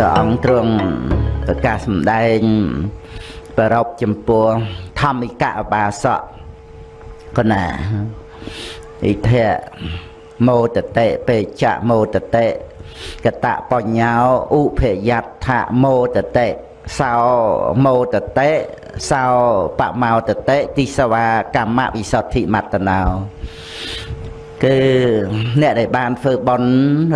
ព្រះអង្គទ្រង់ប្រកាសសម្ដែងប្ររពចំពោះធម្មិកអបាសកកណាអិធៈមោតតិពេចៈមោតតិកតបញ្ញោឧភយដ្ឋមោតតិសោមោតតិសោបមោតតិទិសវាកម្មវិសុទ្ធិមត្តនោ គឺអ្នកដែលបានធ្វើបន់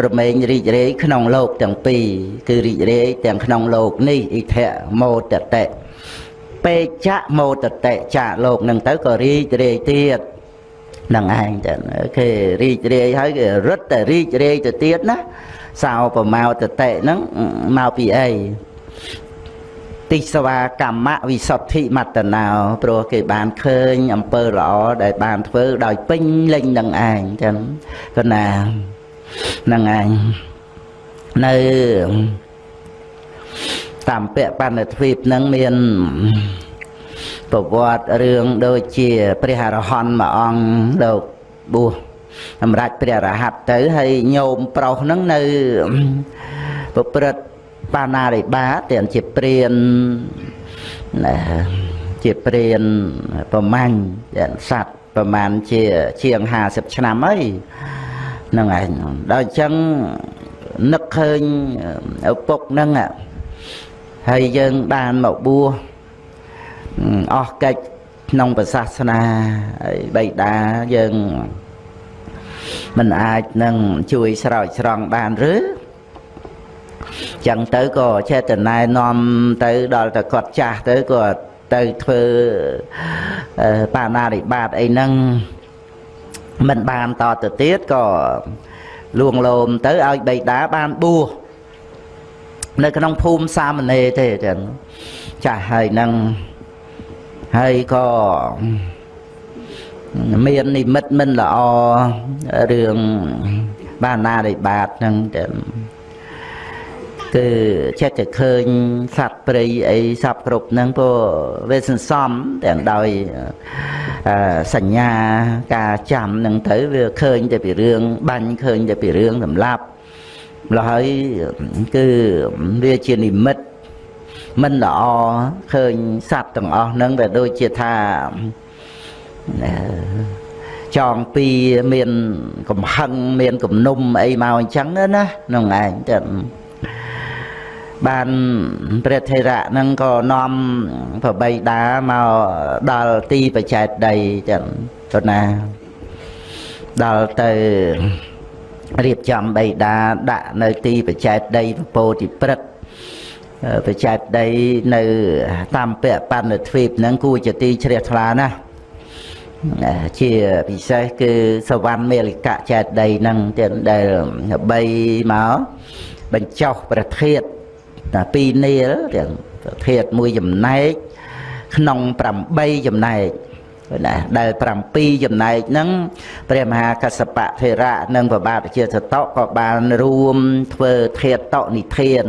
រមែងរីករាយក្នុងលោកទាំងពីរគឺរីករាយទាំងក្នុងលោកនេះអិធៈមោតតិពេចៈមោតតិចាលោកនឹងទៅក៏រីករាយទៀតនឹងឯងចឹងគេរីករាយហើយគេរត់តែរីករាយទៅទៀតណាសោប្រមោតតិហ្នឹងមកពីអី ទិសវាកម្មវិសុទ្ធិមត្តណោព្រោះគេបានឃើញអំពើល្អដែលបានធ្វើដោយពេញលេញនឹងឯងចឹងគណានឹងឯងនៅតាមពៈបណ្ឌទ្វីបនឹងមានប្រវត្តិរឿងដូចជា ព្រះអរហន្តមួយអង្គលោកបួសសម្រាប់ព្រះរហ័តទៅហើយញោមប្រុសហ្នឹងនៅប្រព្រឹត្ត បាណារិបាទាំងជាព្រានណាជាព្រានប្រមាញ់យ៉ាងសัตว์ប្រមាណជាជាង50ឆ្នាំអីហ្នឹងឯងដល់អញ្ចឹងនឹកឃើញឪពុកហ្នឹងហើយយើងបានមកបួសអស់កិច្ចក្នុងព្រះសាសនាហើយបៃតាយើងមិនអាចនឹងជួយស្រោចស្រង់បានឬ ចឹងទៅក៏ចេតនានាំទៅដល់តែគាត់ចាស់ទៅក៏ទៅធ្វើបាណារិបាតអីហ្នឹងមិនបានតទៅទៀតក៏លួងលោមទៅឲ្យបៃតាបានបួសនៅក្នុងភូមិសាមណេរទេចឹងចាស់ហើយនឹងហើយក៏មាននិមិត្តមិនល្អរឿងបាណារិបាតហ្នឹងចឹង គឺចិត្តតែឃើញសត្វព្រៃអីសពគ្រប់ហ្នឹងព្រោះវាសន្សំទាំងដោយសញ្ញាការចាំហ្នឹងទៅវាឃើញតែពីរឿងបាញ់ឃើញតែពីរឿងសម្លាប់ម្ល៉េះហើយគឺវាជានិមិត្តមិនល្អឃើញសត្វទាំងអស់ហ្នឹងវាដូចជាថាចងពីមានកំហឹងមានគំនុំអីមកអញ្ចឹងណាក្នុងឯងចឹង បានព្រះថេរៈហ្នឹងក៏នាំប្របីដាមកដល់ទីបច្ចេតដីចឹងទៅណាដល់ទៅរៀបចំបៃតាដាក់នៅទីបច្ចេតដីពពោតិព្រឹកបច្ចេតដីនៅតាមពៈបណ្ឌទ្វីបហ្នឹងគួរជាទីជ្រះថ្លាណាស់ជាពិសេសគឺសវណ្ណមេលិកៈចេតដីហ្នឹងទៀតដែលបីមកបញ្ចុះប្រធាត តែពីរនាលទាំងប្រធាតមួយចំណែកក្នុង8ចំណែកណាដែល7ចំណែកហ្នឹងព្រះមហាកសបៈធេរៈនិងប្របាទជាសតក៏បានរួមធ្វើធាតតនិធាន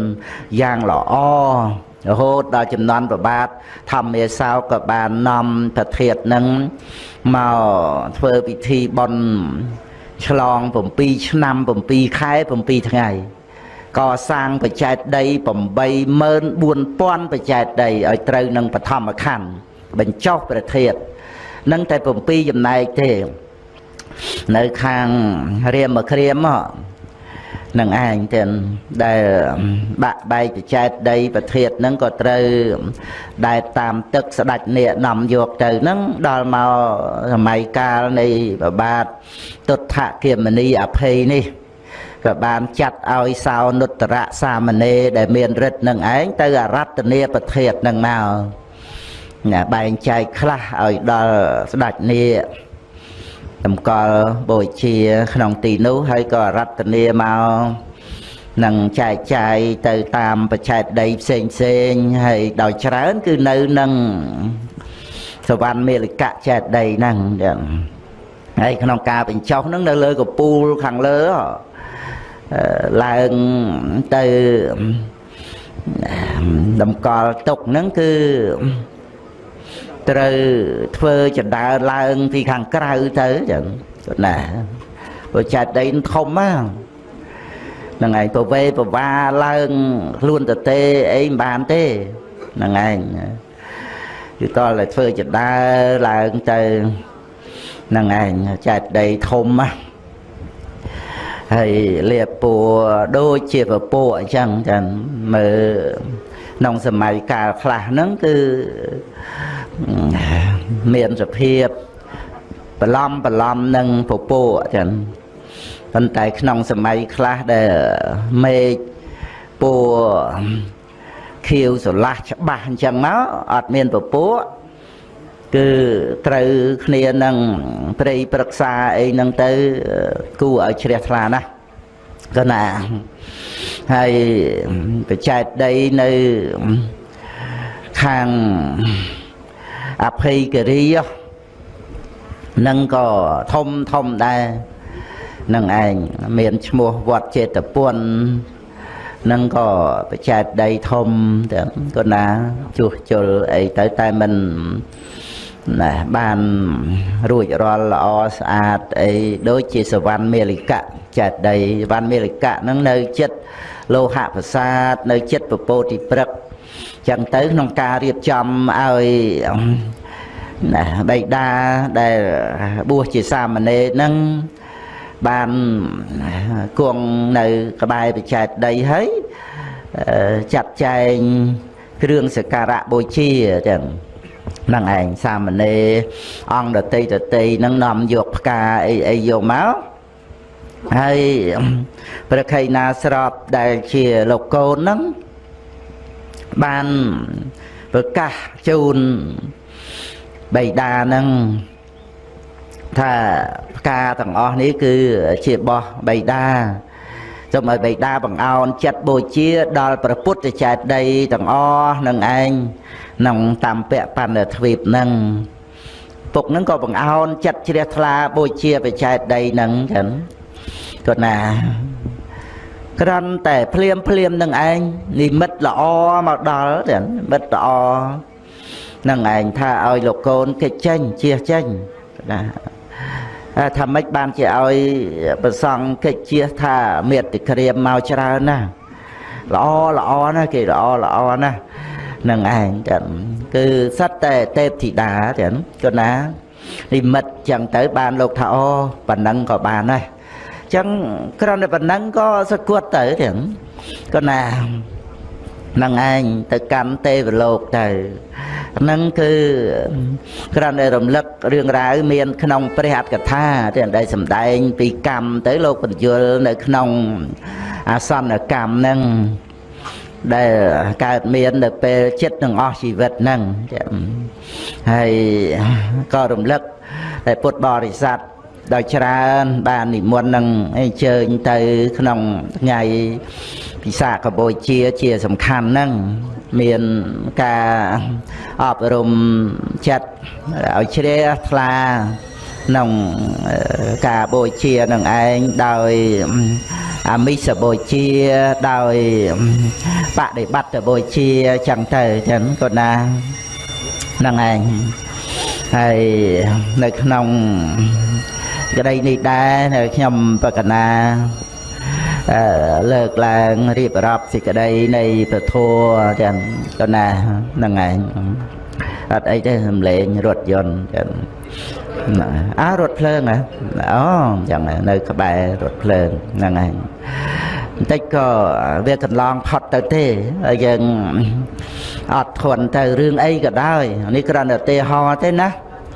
យ៉ាងល្អរហូតដល់ចំនួនប្របាទធម្មេសោក៏បាននាំប្រធាតនឹងមកធ្វើពិធីបន់ឆ្លង7ឆ្នាំ7ខែ7ថ្ងៃ កសាងបច្ចេតដី84000បច្ចេតដីឲ្យត្រូវនឹងបឋមខណ្ឌបញ្ចុះប្រធាតនឹងតែ7ចំណែកទេ នៅខាងរៀមមកក្រៀមនឹងឯងទាំងដែលបាក់បែកបច្ចេតដីប្រធាតហ្នឹងក៏ត្រូវដែលតាមទឹកស្ដាច់នេនាំយកទៅហ្នឹងដល់មកសម័យកាលនៃប្របាទទុដ្ឋគិមនីអភ័យនេះ ក៏បានចាត់ឲ្យសោនុត្តរៈសាមណេរដែលមានរិទ្ធនឹងឯងទៅអរតនីប្រធាតនឹងមកណាបែងចែកខ្លះឲ្យដល់ស្ដេចនីតម្កល់បូជាក្នុងទីនោះហើយក៏រតនាមកនឹងចែកចាយទៅតាមបច្ចេកដីផ្សេងផ្សេងហើយដោយច្រើនគឺនៅនឹងសវណ្ណមេលកៈចេតដីហ្នឹងហើយក្នុងការបញ្ចុះហ្នឹងនៅលើកពូលខាងលើ ឡើងទៅតម្កល់ទុកហ្នឹងគឺត្រូវធ្វើចដើឡើងពីខាងក្រៅទៅចឹងណាព្រោះចែកដីធំណាហ្នឹងឯងប្រវេប្រវាឡើងខ្លួនទៅទេអីមិនបានទេហ្នឹងឯងគឺតតែធ្វើចដើឡើងទៅហ្នឹងឯងចែកដីធំណា ហើយលៀបពួរដូចជាពពួកអញ្ចឹងចឹងមើលក្នុងសម័យកាលខ្លះហ្នឹងគឺមានសភាពបន្លំបន្លំនឹងពពួកចឹងប៉ុន្តែក្នុងសម័យខ្លះដែលមេឃពួរខៀវស្រឡះច្បាស់អញ្ចឹងមកអត់មានពពួក គឺត្រូវគ្នានឹងព្រៃប្រឹក្សាអីហ្នឹងទៅគួរឲ្យជ្រះថ្លាណាស់កណាហើយបច្ចេកដីនៅខាងអភ័យគិរីនឹងក៏ធំធំដែរនឹងឯងមានឈ្មោះវត្តចេតពុននឹងក៏បច្ចេកដីធំតែក៏ណាជួសជុលអីទៅតែមិន ណាបានរួចរាល់ល្អស្អាតអីដូចជាសវណ្ណមេលិកៈចេតដីសវណ្ណមេលិកៈហ្នឹងនៅចិត្តលោហៈប្រាសាទនៅចិត្តពពោតិព្រឹកចឹងទៅក្នុងការរៀបចំឲ្យណាបៃតាដែលបួសជាសាមណេរហ្នឹងបានគង់នៅក្បែរបច្ចេកដីហើយចាត់ចែងគ្រឿងសក្ការៈបូជាចឹងហ្នឹងឯងសាមណេរអង្គដតីដតីហ្នឹងនាំយកផ្កាអីអីយកមកហើយប្រខៃណាស្របដែលជាលោកកូនហ្នឹងបានប្រកាសជូនបៃតាហ្នឹងថាផ្កាទាំងអស់នេះគឺជាបោះបៃតាសូមឲ្យបៃតាបង្អោនចិត្តបូជាដល់ព្រះពុទ្ធចេតីទាំងអស់នឹងឯង ក្នុងតាមពៈបណ្ឌទ្វីបនឹងពុកនឹងក៏បង្អោនចិត្តជ្រះថ្លាបូជាបច្ចេកដីនឹងចឹងគាត់ណាក្រាន់តែភ្លាមភ្លាមនឹងឯងនិមិត្តល្អមកដល់ចឹងនិមិត្តល្អនឹងឯងថាឲ្យលោកកូនគេចេញជះចេញណាថាម៉េចបានជាឲ្យប្រសង់កិច្ចជាថាមេតិក្រាមមកច្រើនណាល្អល្អណាគេល្អល្អណា នឹងឯងចឹងគឺសិតតែទេពធីតាចឹងគណានិមិត្តចឹងទៅបានលោកថាអូប៉ុណ្ណឹងក៏បានដែរចឹងគ្រាន់តែប៉ុណ្ណឹងក៏សគត់ទៅចឹងគណានឹងឯងទៅកម្មទេវលោកទៅហ្នឹងគឺគ្រាន់តែរំលឹករឿងរ៉ាវមាន ក្នុង ព្រះអត្ថកថាដែលដែលសម្ដែង ពីកម្មទៅលោកបញ្យលនៅក្នុងអាសន្នកម្មហ្នឹង ដែលកើតមាននៅពេលចិត្តនឹងអស់ជីវិតហ្នឹងហើយក៏រំលឹកតែពុទ្ធបរិស័ទដោយច្រើនបាននិមន្តនឹងអញ្ជើញទៅក្នុងថ្ងៃពិសាខបូជាជាសំខាន់ហ្នឹងមានការអប់រំចិត្តឲ្យជ្រះថ្លាក្នុងការបូជានឹងឯងដោយ អាមិសបូជាដោយបដិបត្តិបូជាចឹងទៅចឹងក៏ណាហ្នឹងឯងហើយនៅក្នុងក្តីនេះដែរនៅខ្ញុំបកណាលើកឡើងរៀបរាប់សេចក្តីនៃពធចឹងក៏ណាហ្នឹងឯងអត់អីទេសំលេងរថយន្តចឹង អើរថភ្លើងហ៎អូចឹងនៅក្បែររថភ្លើងហ្នឹងឯងបន្តិចក៏វាកន្លងផុតទៅទេហើយយើងអត់ធន់ទៅរឿងអីក៏ដោយនេះគ្រាន់តែទេហោទេណា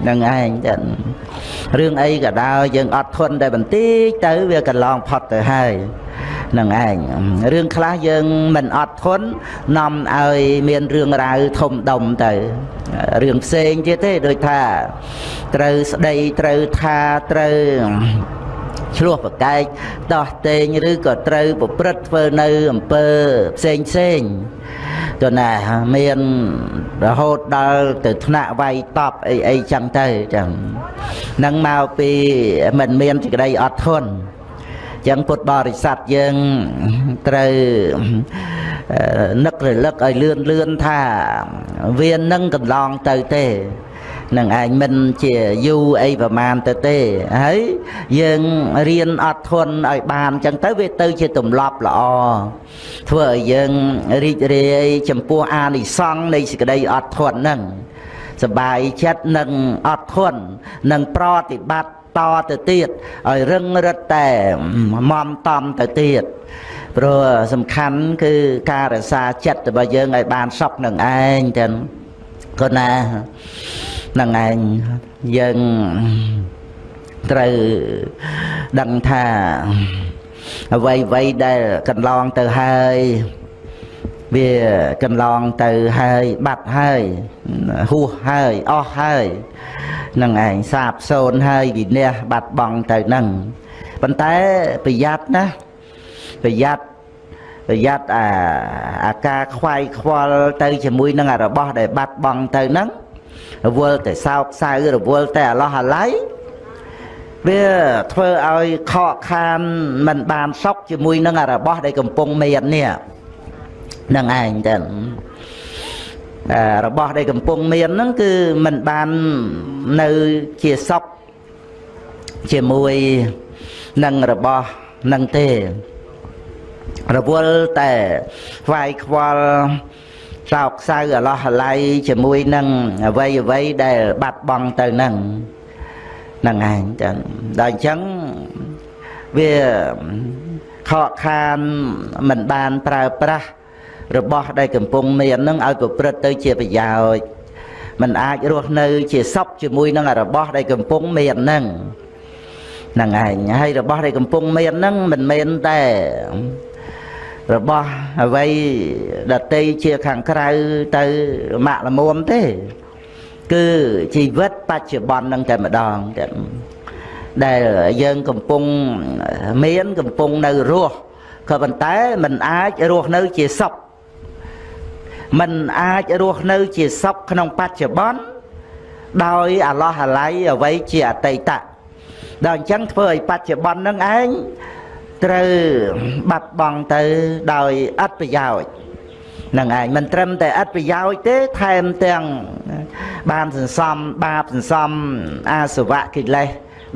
នឹងឯងចឹងរឿងអីក៏ដោយយើងអត់ធន់តែបន្តិចទៅវាកន្លងផុតទៅហើយ នឹងឯងរឿងខ្លះយើងមិនអត់ធន់នាំឲ្យមានរឿងរ៉ាវធំដុំទៅរឿងផ្សេងទៀតទេដូចថាត្រូវស្ដីត្រូវថាត្រូវឆ្លោះប្រកែកដោះតេងឬក៏ត្រូវប្រព្រឹត្តធ្វើនៅអំពើផ្សេងផ្សេងទៅណាមានរហូតដល់ទៅថ្នាក់វាយតប់អីអីចឹងទៅចឹងនឹងមកពីមិនមានសេចក្តីអត់ធន់ ចឹងពុទ្ធបរិស័ទយើងត្រូវនឹករលឹកឲ្យលឿនលឿនថាវានឹងកន្លងទៅទេនឹងឯងមិនជាយូរអីប្រមាណទៅទេហើយយើងរៀនអត់ធន់ឲ្យបានអញ្ចឹងទៅវាទៅជាទម្លាប់ល្អធ្វើឲ្យយើងរីករាយចំពោះអានិសង្ឃនៃសេចក្តីអត់ធន់ហ្នឹងសបាយចិត្តនឹងអត់ធន់នឹងប្រតិបត្តិ តទៅទៀតឲ្យរឹងរិតតែមមតំទៅទៀតព្រោះសំខាន់គឺការរក្សាចិត្តរបស់យើងឲ្យបានសុខនឹងឯងទាំងគណានឹងឯងយើងត្រូវដឹងថាអ្វីអ្វីដែលកន្លងទៅហើយ វាកន្លងទៅហើយបាត់ហើយហួសហើយអស់ហើយនឹងឯងសាបសូន្យហើយវិនះបាត់បង់ទៅនឹងប៉ុន្តែប្រយ័ត្នណាប្រយ័ត្នប្រយ័ត្នអាអាការខ្វាយខ្វល់ទៅជាមួយនឹងរបស់ដែលបាត់បង់ទៅនឹងរវល់តែសោកសៅរវល់តែអាឡោះអាឡៃវាធ្វើឲ្យខកខានមិនបានសុខជាមួយនឹងរបស់ដែលកំពុងមាននេះ នឹងឯងទៅរបស់ដែលកំពុងមានហ្នឹងគឺมันបាននៅជាសុខជាមួយនឹងរបស់នឹងទេរវល់តែខ្វាយខ្វល់សោកសៅអាឡោះអាល័យជាមួយនឹងអ្វីអ្វីដែលបាត់បង់ទៅនឹងនឹងឯងចឹងដល់អញ្ចឹងវាខកខានមិនបានប្រើប្រាស់ របស់ដែលកំពុងមាននឹងឲ្យប្រព្រឹត្តទៅជាប្រយោជន៍มันអាចរស់នៅជាសុខជាមួយនឹងរបស់ដែលកំពុងមាននឹងហ្នឹងឯងហើយរបស់ដែលកំពុងមាននឹងមិនមែនតែរបស់អ្វីដតីជាខាងក្រៅទៅម៉ាក់ល្មមទេ គឺជីវិតបច្ចុប្បន្ននឹងតែម្ដងតែដែលយើងកំពុងមានកំពុងនៅរស់ក៏ប៉ុន្តែมันអាចរស់នៅជាសុខ มันអាចរស់នៅជាសុខក្នុងបច្ចុប្បន្នដោយអាឡោះអាល័យអ្វីជាអតីតដល់អញ្ចឹងធ្វើឲ្យបច្ចុប្បន្ននឹងឯងត្រូវបាត់បង់ទៅដោយអត់ប្រយោជន៍នឹងឯងមិនត្រឹមតែអត់ប្រយោជន៍ទេថែមទាំងបានសន្សំបាបសន្សំអាសវៈកិលេស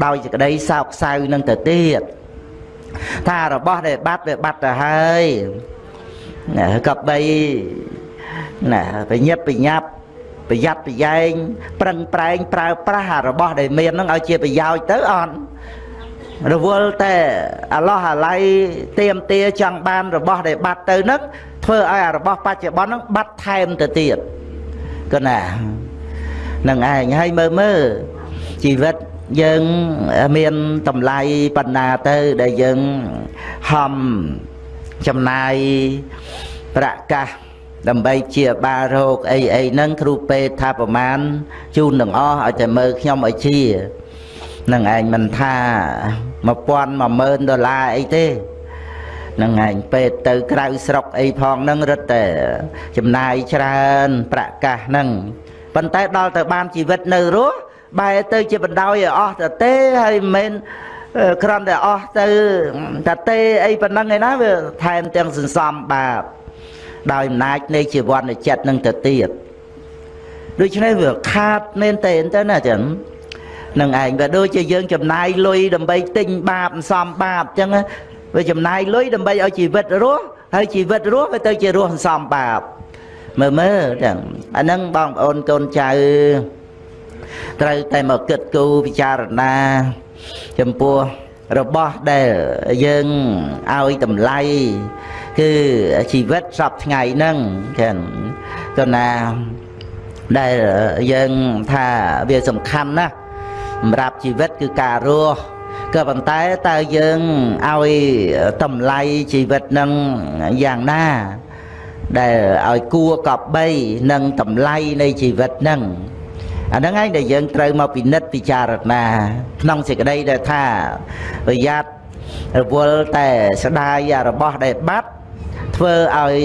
ដោយសេចក្តីសោកសៅនឹងទៅទៀតថារបស់ដែលបាត់វាបាត់ទៅហើយក៏បី ណាប្រញាប់ប្រញាប់ប្រយ័ត្នប្រយែងប្រឹងប្រែងប្រើប្រាស់របស់ដែលមាននឹងឲ្យជាប្រយោជន៍ទៅអត់រវល់តែអាឡោះអាឡៃទៀមទាចង់បានរបស់ដែលបាត់ទៅនឹងធ្វើឲ្យអារបស់បច្ចុប្បន្ននឹងបាត់ថែមទៅទៀតកណានឹងឯងហើយមើលមើលជីវិតយើងមានតម្លៃបណ្ណាទៅដែលយើងហំចំណាយប្រកាស ដើម្បីជាបារោគអីអីហ្នឹងគ្រូពេទ្យថាប្រមាណជូនទាំងអស់ឲ្យតែមើលខ្ញុំឲ្យជានឹងឯងមិនថា1000 10000ដុល្លារអីទេនឹងឯងពេទ្យទៅក្រៅស្រុកអីផងហ្នឹងរឹតតែចំណាយច្រើនប្រកាសហ្នឹងប៉ុន្តែដល់ទៅបានជីវិតនៅរស់បែរទៅជាបណ្ដោយឲ្យអស់ទៅទេហើយមិនមែនគ្រាន់តែអស់ទៅតែទេអីប៉ុណ្ណឹងឯណាវាថែមទាំងសន្សំបាប ដោយអំណាចនៃជីវ័នចិត្តនឹងទៅទៀតដូច្នេះវាខាតមែនតើទៅណាចឹងនឹងឯងក៏ដូចជាយើងចំណាយលុយដើម្បីទិញបាបសំបាបអញ្ចឹងវាចំណាយលុយដើម្បីឲ្យជីវិតរស់ហើយជីវិតរស់វាទៅជារស់សំបាបមើលមើលចឹងអាហ្នឹងបងប្អូនកូនចៅត្រូវតែមកគិតគូរពិចារណាចំពោះរបស់ដែលយើងឲ្យតម្លៃ គឺជីវិតសពថ្ងៃហ្នឹងចឹងទៅណាដែលយើងថាវាសំខាន់ណាស់សម្រាប់ជីវិតគឺការរស់ក៏ប៉ុន្តែតើយើងឲ្យតម្លៃជីវិតនឹងយ៉ាងណាដែលឲ្យគួរកប់បីនឹងតម្លៃនៃជីវិតនឹងអាហ្នឹងឯងដែលយើងត្រូវមកពិនិត្យពិចារណាក្នុងសេចក្តីដែលថាប្រយ័ត្នរវល់តែស្ដាយរបស់ដែលបាត់ ធ្វើឲ្យ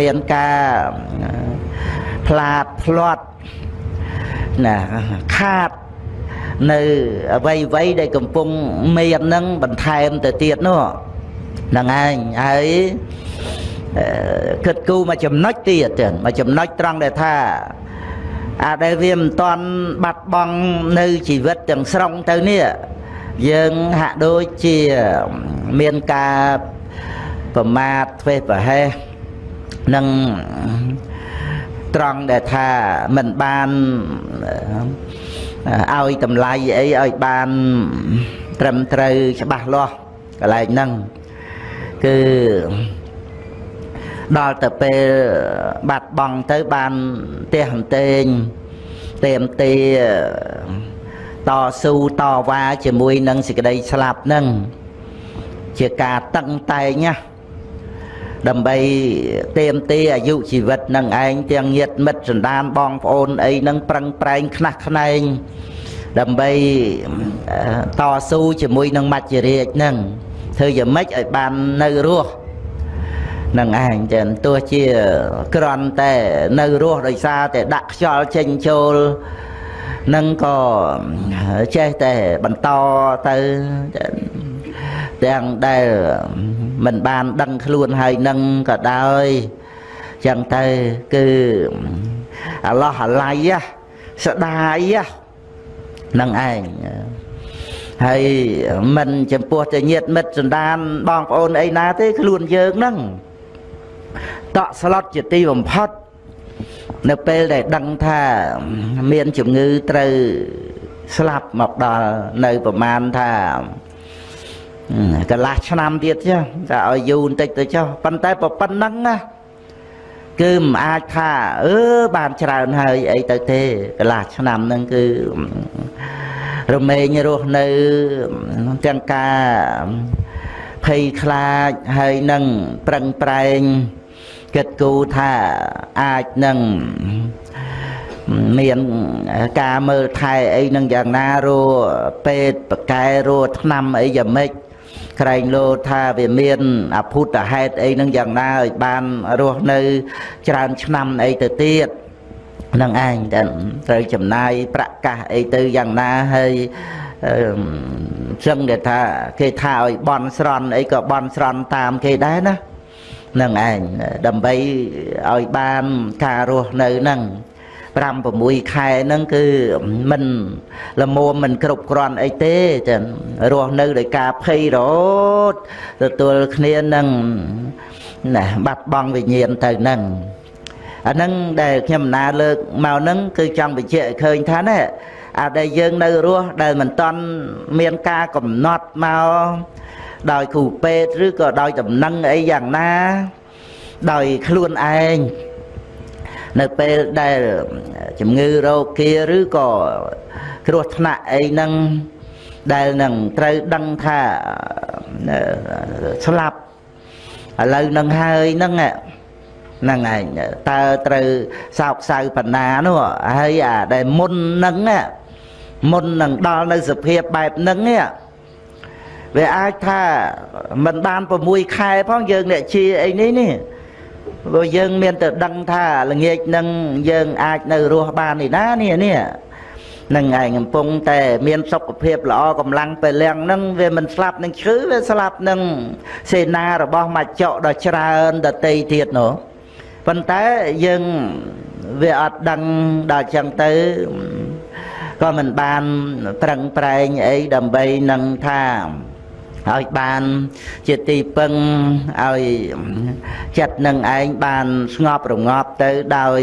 មានការផ្លាតផ្លាត់ណាខាតនៅអ្វីអ្វីដែលកំពុងមាននឹងបន្ថែមទៅទៀតនោះហ្នឹងឯងហើយគិតគូរមកចំណុចទៀតទៀតមកចំណុចត្រង់ដែលថាអាដែលវាមិនតាន់បាត់បង់នៅជីវិតទាំងស្រុងទៅនេះយើងហាក់ដូចជាមានការ ប្រមាថធ្វេសប្រហែសនឹងត្រង់ដែលថាមិនបានឲ្យតម្លៃអីឲ្យបានត្រឹមត្រូវច្បាស់លាស់កន្លែងហ្នឹងគឺដល់ទៅពេលបាត់បង់ទៅបានទះអន្ទែងទេមទេតស៊ូតវ៉ាជាមួយនឹងសេចក្តីស្លាប់ហ្នឹងជាការតឹងតែងណា ដើម្បីទៀមទីអាយុជីវិតនឹងឯងទាំងញាតមិត្តសន្តានបងប្អូនអីនឹងប្រឹងប្រែងខ្នះខ្នែងដើម្បីតស៊ូជាមួយនឹងមច្ចរាជនឹងធ្វើយ៉ាងម៉េចឲ្យបាននៅរស់នឹងឯងចឹងទោះជាក្រន់តែនៅរស់ដោយសារតែដាក់ខ្យល់ចេញចូលនឹងក៏ចេះតែបន្តទៅទាំងដែល មិនបានដឹងខ្លួនហើយនឹងក៏ដោយចឹងទៅគឺអាឡោះអាឡៃស្ដាយនឹងឯងហើយមិនចំពោះតែញាតមិត្តសន្តានបងប្អូនអីណាទេខ្លួនយើងហ្នឹងតក់ស្លុតជាទីបំផុតនៅពេលដែលដឹងថាមានជំងឺត្រូវស្លាប់មកដល់នៅប្រមាណថា កន្លះឆ្នាំទៀតចុះតែឲ្យយូរបន្តិចទៅចុះប៉ុន្តែប៉ុណ្ណឹងណាគឺមិនអាចថាអឺបានច្រើនហើយអីទៅទេកន្លះឆ្នាំហ្នឹងគឺរមែងរស់នៅទាំងការភ័យខ្លាចហើយនឹងប្រឹងប្រែងគិតគូរថាអាចនឹងមានការមើលថែអីនឹងយ៉ាងណារੂពេទ្យបកែរੂថ្នាំអីយ៉ាងម៉េច ក្រែងលោថាវាមានអភូតហេតុអីនឹងយ៉ាងណាឲ្យបានរស់នៅ ច្រើនឆ្នាំអីទៅទៀតនឹងឯងតែត្រូវចំណាយប្រកាសអីទៅយ៉ាងណាហើយចឹងគេថាគេថាឲ្យបន់ស្រន់អីក៏បន់ស្រន់តាមគេដែរណានឹងឯងដើម្បីឲ្យបានការរស់នៅហ្នឹង 5 6ខែហ្នឹងគឺមិនលមមមិនគ្រប់គ្រាន់អីទេចឹងរស់នៅដោយការភ័យរហូតទទួលគ្នានឹងណាបាត់បង់វិញ្ញាណទៅហ្នឹងអាហ្នឹងដែលខ្ញុំណាលើកមកហ្នឹងគឺចង់បញ្ជាក់ឲ្យឃើញថាណាអាដែលយើងនៅរស់ដែលមិនតន់មានការកំណត់មកដោយគ្រូពេទ្យឬក៏ដោយដំណឹងអីយ៉ាងណា ដោយខ្លួនឯង នៅពេលដែលជំងឺរោគាឬក៏គ្រោះថ្នាក់អីហ្នឹងដែលនឹងត្រូវដឹងថាស្លាប់ឥឡូវនឹងហើយហ្នឹងហ្នឹងឯងតើត្រូវសោកសៅបណ្ណានោះហើយអាដែលមុនហ្នឹងមុននឹងដល់នៅសភាពបែបហ្នឹងវាអាចថាមិនបាន6ខែផងយើងអ្នកជាអីនេះនេះ ព្រោះយើងមានតែដឹងថាល្ងាចនឹងយើងអាចនៅរស់បាននេះណានេះនេះនឹងឯងកំពុងតែមានសុខភាពល្អកម្លាំងពលំនឹងវាមិនស្លាប់នឹងឈឺវាស្លាប់នឹងសេនារបស់មច្ចៈដ៏ច្រើនដតីទៀតនោះប៉ុន្តែយើងវាអត់ដឹងដល់ចឹងទៅក៏មិនបានប្រឹងប្រែងអីដើម្បីនឹងថា ឲ្យបានជាទីពឹងឲ្យចិត្តនឹងឯងបានស្ងប់រងាប់ទៅដោយ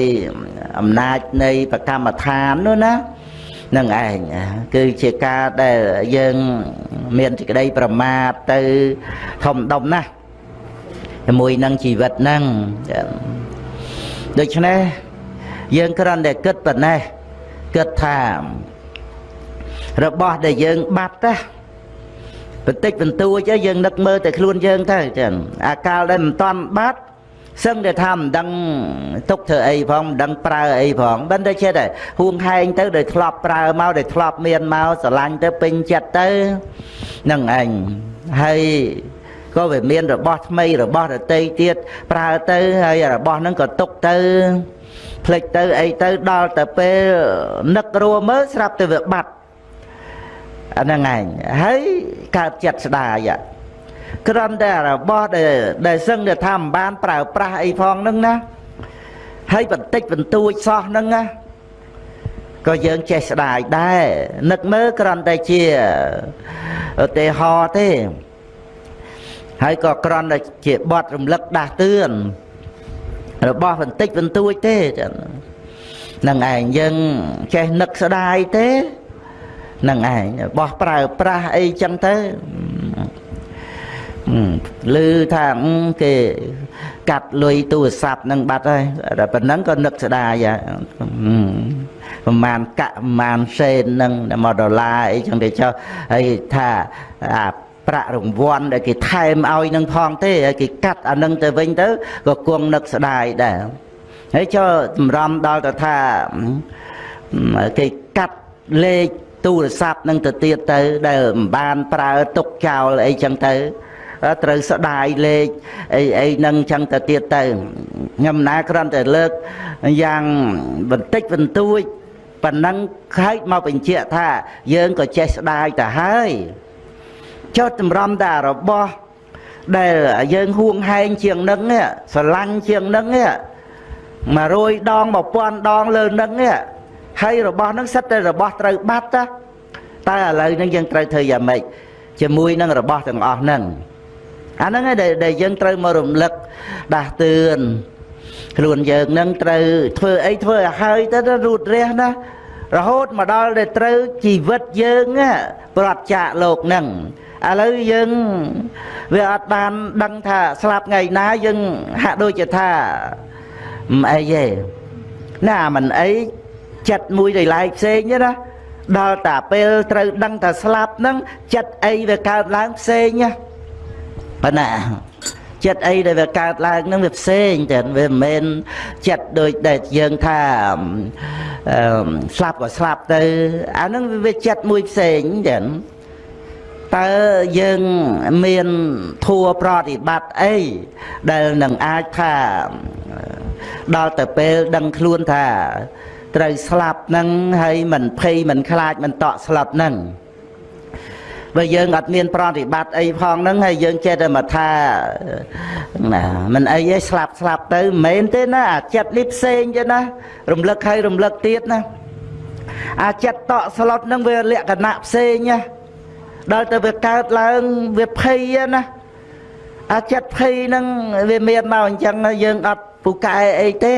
អំណាចនៃប្រកម្មដ្ឋាននោះណានឹងឯងគឺជាការដែលយើងមានសេចក្តីប្រមាទទៅធំដុំណាស់ជាមួយនឹងជីវិតហ្នឹងដូច្នេះយើងគ្រាន់តែគិតប៉ុណ្ណេះគិតថារបស់ដែលយើងបាត់ណា បន្តិចបន្តួចយើងនឹកមើលតែខ្លួនយើងទៅចឹងអាកាលដែលមិនតាន់បាត់សឹងតែថាមិនដឹងទុកធ្វើអីផងមិនដឹងប្រើអីផងមិនតែចិត្តហួងហែងទៅដោយធ្លាប់ប្រើមកដោយធ្លាប់មានមកស្រឡាញ់ទៅពេញចិត្តទៅនឹងឯងហើយក៏វាមានរបស់ថ្មីរបស់ដតីទៀតប្រើទៅហើយរបស់ហ្នឹងក៏ទុកទៅផ្លេចទៅអីទៅដល់ទៅពេលនឹករួមើលស្រាប់តែវាបាត់ អាហ្នឹងឯងហើយកើតចិត្តស្ដាយគ្រាន់តែរបស់ដែលដែលសឹងតែថាមិនបានប្រើប្រាស់អីផងហ្នឹងណាហើយបន្តិចបន្តួចសោះហ្នឹងណាក៏យើងចេះស្ដាយដែរនឹកមើលគ្រាន់តែជាឧទាហរណ៍ទេហើយក៏គ្រាន់តែជាបត់រំលឹកដាស់តឿនរបស់បន្តិចបន្តួចទេចឹងនឹងឯងយើងចេះនឹកស្ដាយទេ នឹងឯងបោះប្រើប្រាស់អីចឹងទៅឮថាគេកាត់លុយទូរស័ព្ទនឹងបាត់ហើយតែប៉ុណ្ណឹងក៏នឹកស្ដាយប្រហែលកាក់ប្រហែលសេននឹងមកដុល្លារអីចឹងទៅចុះហើយថាអាប្រាក់រង្វាន់ដែលគេថែមឲ្យនឹងផងទេហើយគេកាត់អានឹងទៅវិញទៅក៏គង់នឹកស្ដាយដែរហើយចុះចម្រំដល់ទៅថាគេកាត់លេខ ទូរស័ព្ទនឹងទៅទៀតទៅដែលមិនបានប្រើទុកចោលអីចឹងទៅត្រូវស្ដាយលេខអីអីនឹងចឹងទៅទៀតទៅខ្ញុំណាគ្រាន់តែលើកយ៉ាងបន្តិចបន្តួចប៉ុណ្ណឹងខែកមកបញ្ជាក់ថា យើងក៏ចេះស្ដាយទៅហើយចុះតម្រាំតែរបស់ដែលយើងហួងហែងជាងនឹងស្រឡាញ់ជាងនឹង100ដង1000ដងលើនឹង ហើយរបស់នឹងសិតតែរបស់ត្រូវបាត់តាតែឥឡូវហ្នឹងយើងត្រូវធ្វើយ៉ាងម៉េចជាមួយនឹងរបស់ទាំងអស់ហ្នឹងអាហ្នឹងឯងដែលយើងត្រូវមករំលឹកដាស់តឿនខ្លួនយើងនឹងត្រូវធ្វើអីធ្វើឲ្យហើយទៅរូតរះណារហូតមកដល់ដែលត្រូវជីវិតយើងប្រត់ចាកលោកនឹងឥឡូវយើងវាអត់បានដឹងថាស្លាប់ថ្ងៃណាយើងហាក់ដូចជាថាមិនអីទេណាមិនអី ចិត្តមួយដែលឡែកផ្សេងទេណាដល់តែពេលត្រូវដឹងថាស្លាប់ហ្នឹងចិត្តអីវាកើតឡើងផ្សេងណាប៉ុណ្ណាចិត្តអីដែលវាកើតឡើងហ្នឹងវាផ្សេងតែវាមិនមែនចិត្តដូចដែលយើងថាស្លាប់ក៏ស្លាប់ទៅអាហ្នឹងវាចិត្តមួយផ្សេងចឹងតើយើងមានធัวប្រតិបត្តិអីដែលនឹងអាចថាដល់ទៅពេលដឹងខ្លួនថា ត្រូវស្លាប់នឹងហើយមិនភ័យមិនខ្លាចមិនតក់ស្លាប់នឹងបើយើងអត់មានប្រតិបត្តិអីផងហ្នឹងហើយយើងចេះតែមកថាណាមិនអីទេស្លាប់ស្លាប់ទៅមិនមែនទេណាអាចិត្តនេះផ្សេងទេណារំលឹកហើយរំលឹកទៀតណាអាចិត្តតក់ស្លុតហ្នឹងវាលក្ខណៈផ្សេងណាដល់ទៅវាកើតឡើងវាភ័យណាអាចិត្តភ័យហ្នឹងវាមានមកអញ្ចឹងយើងអត់ ពូកែអីទេ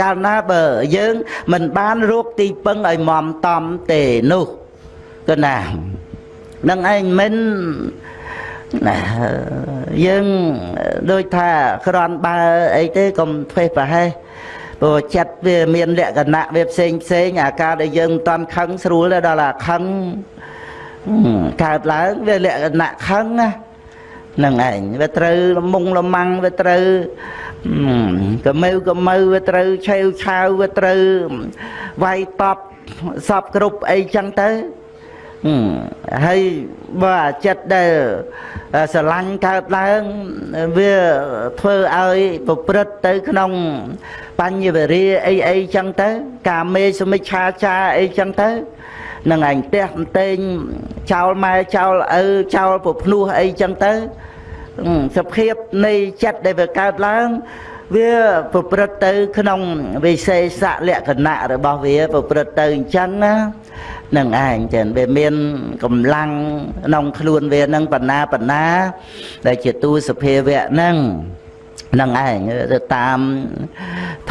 កាលណាបើយើងមិនបានរកទីពឹងឲ្យមមតំទេនោះគឺណានឹងឯងមិនណាយើងដូចថាក្រន់បើអីទេកុំធ្វើប្រហែសព្រោះចិត្តវាមានលក្ខណៈវាផ្សេងផ្សេងអាការដែលយើងមិនតាន់ខឹងស្រួលដល់អាខឹងកើតឡើងវាលក្ខណៈខឹងណា នឹងឯងវាត្រូវលមុងលម៉ាំងវាត្រូវកម៉ៅកម៉ៅវាត្រូវឆេវឆាវវាត្រូវវាយតបសពគ្រប់អីចឹងទៅហើយបើអាចិត្តដែលស្រឡាញ់កើតឡើងវាធ្វើឲ្យប្រព្រឹត្តទៅក្នុងបញ្ញវរិយអីអីចឹងទៅ កាមេសមិច្ឆាចាអីចឹងទៅ នឹងឯងផ្ទះផ្ទែងចោលម៉ែចោលឪចោលពភ្នោះអីចឹងទៅសភាពនៃចិត្តដែលវាកើតឡើងវាប្រព្រឹត្តទៅក្នុងវិសេសលក្ខណៈរបស់វាប្រព្រឹត្តទៅអញ្ចឹងណានឹងឯងចឹងវាមានកម្លាំងក្នុងខ្លួនវានឹងបណ្ណាបណ្ណា ដែលជាទូសភាវៈហ្នឹងនឹងឯងទៅតាម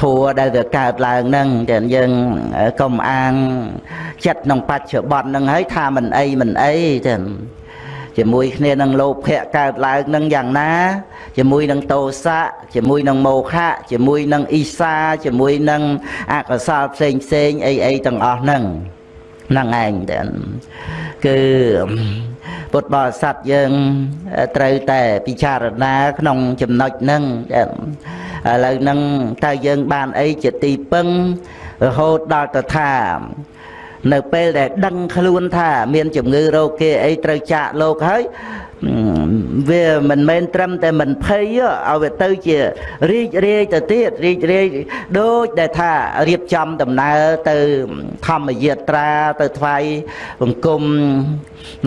ធัวដែលវាកើតឡើងហ្នឹងចឹងយើងកុំអាងចិត្តក្នុងបច្ចុប្បន្នហ្នឹងហើយថាមិនអីមិនអីចឹងជាមួយគ្នានឹងលោភៈកើតឡើងនឹងយ៉ាងណា ជាមួយនឹងតោសៈជាមួយនឹងមោហៈជាមួយនឹងអ៊ីសាជាមួយនឹងអកុសលផ្សេងផ្សេងអីអីទាំងអស់ហ្នឹងហ្នឹងឯងតែគឺពុទ្ធបរិស័ទយើងត្រូវតែពិចារណាក្នុងចំណុចហ្នឹង ឥឡូវហ្នឹងតើយើងបានអីជាទីពឹងរហូតដល់ទៅថានៅពេលដែលដឹងខ្លួនថាមានជំងឺរោគគេអីត្រូវចាកលោកហើយវាមិនមែនត្រឹមតែមិនភ័យឲ្យវាទៅជារីករាយទៅទៀតរីករាយដូចដែលថារៀបចំដំណើរទៅធម្មយាត្រាទៅថ្វាយបង្គំ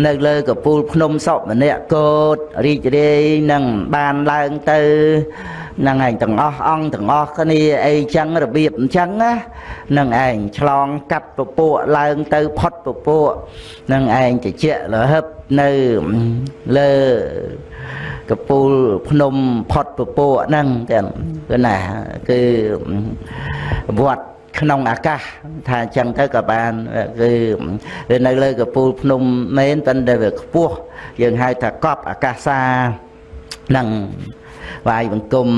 នៅលើកពូលភ្នំសុម្នាក់កោតរីករាយនឹងបានឡើងទៅហ្នឹងឯងទាំងអស់អង្គទាំងអស់គ្នាអីចឹងរបៀបអញ្ចឹងណានឹងឯងឆ្លងកាត់ពពួកឡើងទៅផុតពពួកនឹងឯងតិចលហឹបនៅលើកពូលភ្នំផុតពពួកហ្នឹងទាំងគឺណាគឺវត្តក្នុងអាកាសថាអញ្ចឹងទៅក៏បានគឺវានៅលើកពូលភ្នំមែនប៉ុន្តែវាខ្ពស់យើងហៅថាកប់អាកាសានឹង វាយបង្គំ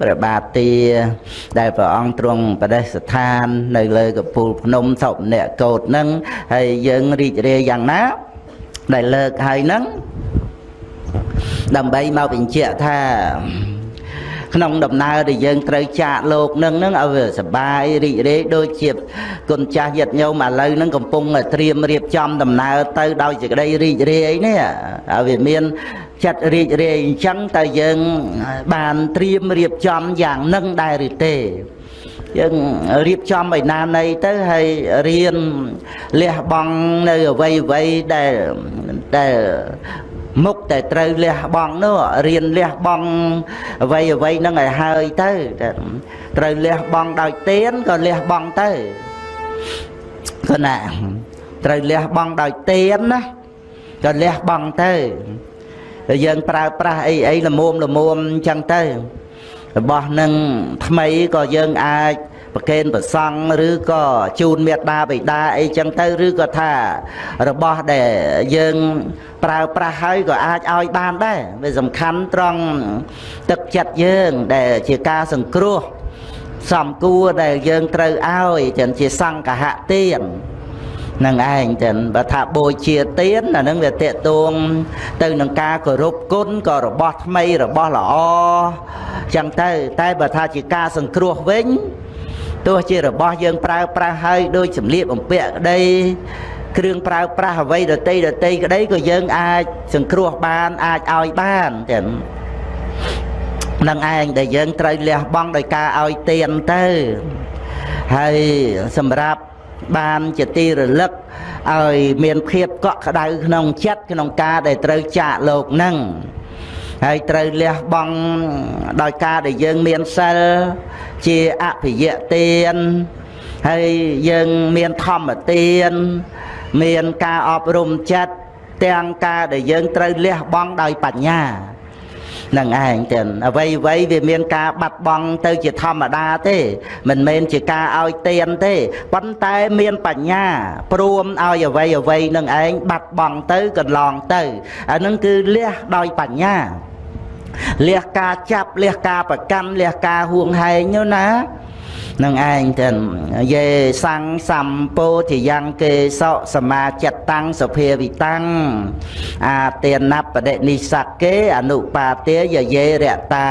ព្រះបាទទាដែលព្រះអង្គទ្រង់បដិស្ថាន នៅលើកពូលភ្នំសុភអ្នកកោតនឹងហើយយើងរីករាយយ៉ាងណា ដែលលើកហើយនឹងដើម្បីមកបញ្ជាក់ថាក្នុងដំណើរដែលយើងត្រូវចាកលោកនឹងនឹងឲ្យវាសបាយរីករាយដូចជាគុណចាស់ញាតិញោមឥឡូវនឹងកំពុងត្រៀមរៀបចំដំណើរទៅដោយសេចក្តីរីករាយនេះឲ្យវាមាន ចិត្តរីករាយអញ្ចឹងតើយើងបានត្រៀមរៀបចំយ៉ាងនឹងដែរឬទេយើងរៀបចំឲ្យណានៃទៅហើយរៀនលះបង់នៅអ្វីអ្វីដែលដែលមុខតែត្រូវលះបង់នោះរៀនលះបង់អ្វីអ្វីហ្នឹងឲ្យហើយទៅត្រូវលះបង់ដោយទៀនក៏លះបង់ទៅគណៈត្រូវលះបង់ដោយទៀនណាក៏លះបង់ទៅ ហើយយើងប្រើប្រាស់អីអីល្មមល្មមអញ្ចឹងទៅរបស់នឹងថ្មីក៏យើងអាចប្រកេនប្រសង់ឬក៏ជូនមេត្តាបិតាអីចឹងទៅឬក៏ថារបស់ដែលយើងប្រើប្រាស់ហើយក៏អាចឲ្យបានដែរវាសំខាន់ត្រង់ទឹកចិត្តយើងដែលជាការសង្គ្រោះសំគួរដែលយើងត្រូវឲ្យចឹងជាសង្កហទាន នឹងឯងចឹងបើថាបូជាទានអានឹងវាតេតួងទៅនឹងការគោរពគុណក៏របស់ថ្មីរបស់ល្អចឹងទៅតែបើថាជាការសង្គ្រោះវិញទោះជារបស់យើងប្រើប្រាស់ហើយដូចសម្លៀកបំពាក់ក្តីគ្រឿងប្រើប្រាស់អ្វីដតីដតីក្តីក៏យើងអាចសង្គ្រោះបានអាចឲ្យបានចឹងនឹងឯងដែលយើងត្រូវលះបង់ដោយការឲ្យទានទៅហើយសម្រាប់ បានជាទីរលឹកឲ្យមានភាពកក់ក្ដៅក្នុងចិត្តក្នុងការដែលត្រូវចាកលោកនឹងហើយត្រូវលះបង់ដោយការដែលយើងមានសិលជាអភិយទានហើយយើងមានធម្មទានមានការអប់រំចិត្តទាំងការដែលយើងត្រូវលះបង់ដោយបញ្ញា នឹងឯងទាំងអ្វីអ្វីវាមានការបាត់បង់ទៅជាធម្មតាទេ មិនមែនជាការឲ្យទៀនទេប៉ុន្តែមានបញ្ញាព្រមឲ្យអ្វីអ្វីនឹងឯងបាត់បង់ទៅកន្លងទៅអានឹងគឺលះដោយបញ្ញាលះការចាប់លះការប្រកាន់លះការហួងហែងនោះណា នឹងឯងទៅយេសੰសម្ពោធិយ៉ាងកេសោសមាចិត្តតាំងសុភាវិតាំងអាទានបដិនិសកេអនុបាទេយយេរតា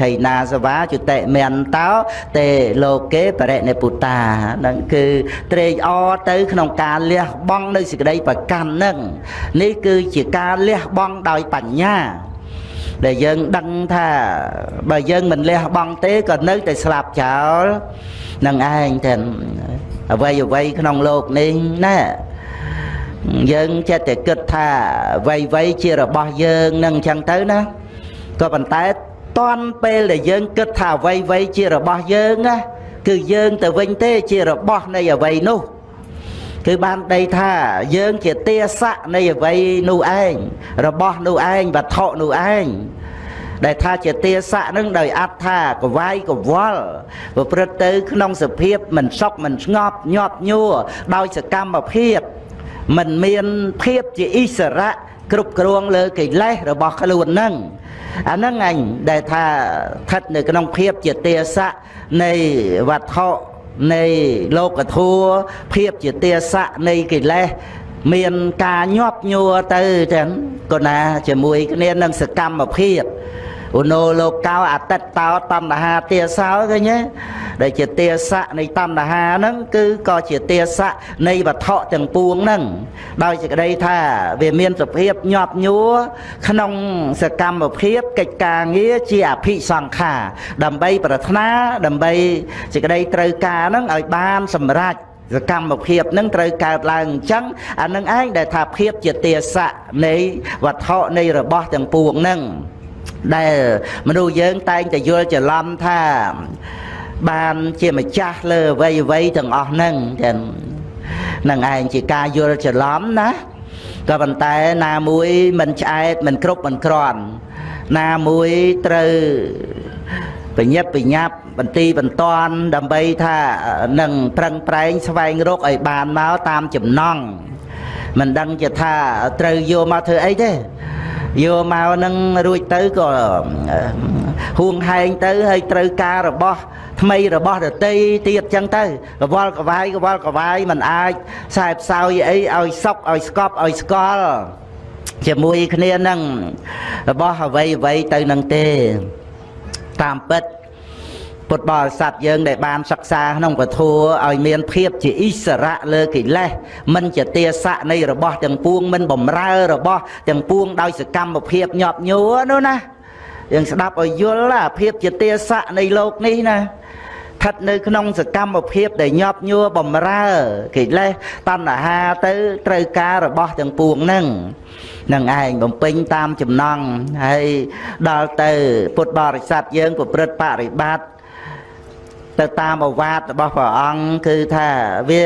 ខៃណាសវាជតិមន្តោទេលោកេបរិនិពុតានឹងគឺត្រេកអរទៅ ក្នុងការលះបង់នៅសេចក្តីប្រកាន់នឹងនេះគឺជាការលះបង់ដោយបញ្ញា ដែលយើងដឹងថាបើយើងមិនលះបង់ទេក៏នៅតែស្លាប់ចោលនឹងឯងទៅអ្វីអ្វីក្នុងโลกនេះណាយើងចិត្តតែគិតថាអ្វីអ្វីជារបស់យើងនឹងអញ្ចឹងទៅណាក៏ប៉ុន្តែតន់ពេលដែលយើងគិតថាអ្វីអ្វីជារបស់យើងណាគឺយើងទៅវិញទេជារបស់នៃអ្វីនោះ គឺបានដីថាយើងជាទាស័កនៃអ្វីនោះឯងរបស់នោះឯងវត្ថុនោះឯងដែលថាជាទាស័កនឹងដោយអត្ថាកវាយកវល់ប្រព្រឹត្តទៅក្នុងសភាពមិនសុខមិនស្ងប់ញាប់ញួរដោយសកម្មភាពមិនមានភាពជាអិសរៈគ្រប់គ្រងលើកិលេសរបស់ខ្លួននឹងអាហ្នឹងអញដែលថាស្ថិតនៅក្នុងភាពជាទាស័កនៃវត្ថុ នៃលោកធัวភាពជាទាស័កនៃកិលេសមានការញាប់ញួរទៅទាំងកណាជាមួយគ្នានឹងសកម្មភាពឧណោលោកោអតិតតោតណ្ហាទាសោឃើញទេ ដែលជាទាសៈនៃតណ្ហាហ្នឹងគឺក៏ជាទាសៈនៃវត្ថុទាំងពួងហ្នឹងដោយសេចក្តីថាវាមានសភាពញាប់ញួរក្នុងសកម្មភាពកិច្ចការងារជាអភិសង្ខារដើម្បីប្រាថ្នាដើម្បីសេចក្តីត្រូវការហ្នឹងឲ្យបានសម្រេចសកម្មភាពនឹងត្រូវកើតឡើងអញ្ចឹងអានឹងឯងដែលថាភាពជាទាស័កនៃវត្ថុនៃរបស់ទាំងពួងហ្នឹងដែលមនុស្សយើងតែងតែយល់ច្រឡំថា បានជាម្ចាស់លើអ្វីអ្វីទាំងអស់ហ្នឹងចឹងនឹងឯងជាការយល់ច្រឡំណាក៏ប៉ុន្តែណាមួយមិនឆ្អែតមិនគ្រប់មិនក្រាន់ណាមួយត្រូវបញ្ញាប់បញ្ញាប់បន្ទីបន្ទាន់ដើម្បីថានឹងប្រឹងប្រែងស្វែងរកឲ្យបានមកតាមចំណង់មិនដឹងជាថាត្រូវយកមកធ្វើអីទេយកមកនឹងរួចទៅក៏ហួងហែងទៅហើយត្រូវការរបស់ ថ្មីរបស់ដតីទៀតចឹងទៅកវល់កវាយកវល់កវាយមិនអាចខ្សែផ្សោយអីឲ្យសុកឲ្យស្កប់ឲ្យស្កល់ជាមួយគ្នានឹងរបស់អ្វីអ្វីទៅនឹងទេតាមពិតពុទ្ធបរិស័ទយើងដែលបានសិក្សាក្នុងពធឲ្យមានភាពជាអិសរៈលើកិលេសមិនជាទាស័កនៃរបស់ទាំងពួងមិនបំរើរបស់ទាំងពួងដោយសកម្មភាពញាប់ញួរនោះណាយើងស្ដាប់ឲ្យយល់អាភាពជាទាស័កនៃលោកនេះណា ស្ថិតនៅក្នុងសកម្មភាពដែលញាប់ញួរបំរើកិលេសតណ្ហាទៅត្រូវការរបស់ទាំងពួងហ្នឹងនឹងឯងបំពេញតាមចំណងហើយដល់ទៅពុទ្ធបរិស័ទយើងប្រព្រឹត្តបរិបត្តិទៅតាមអវាទរបស់ព្រះអង្គគឺថាវា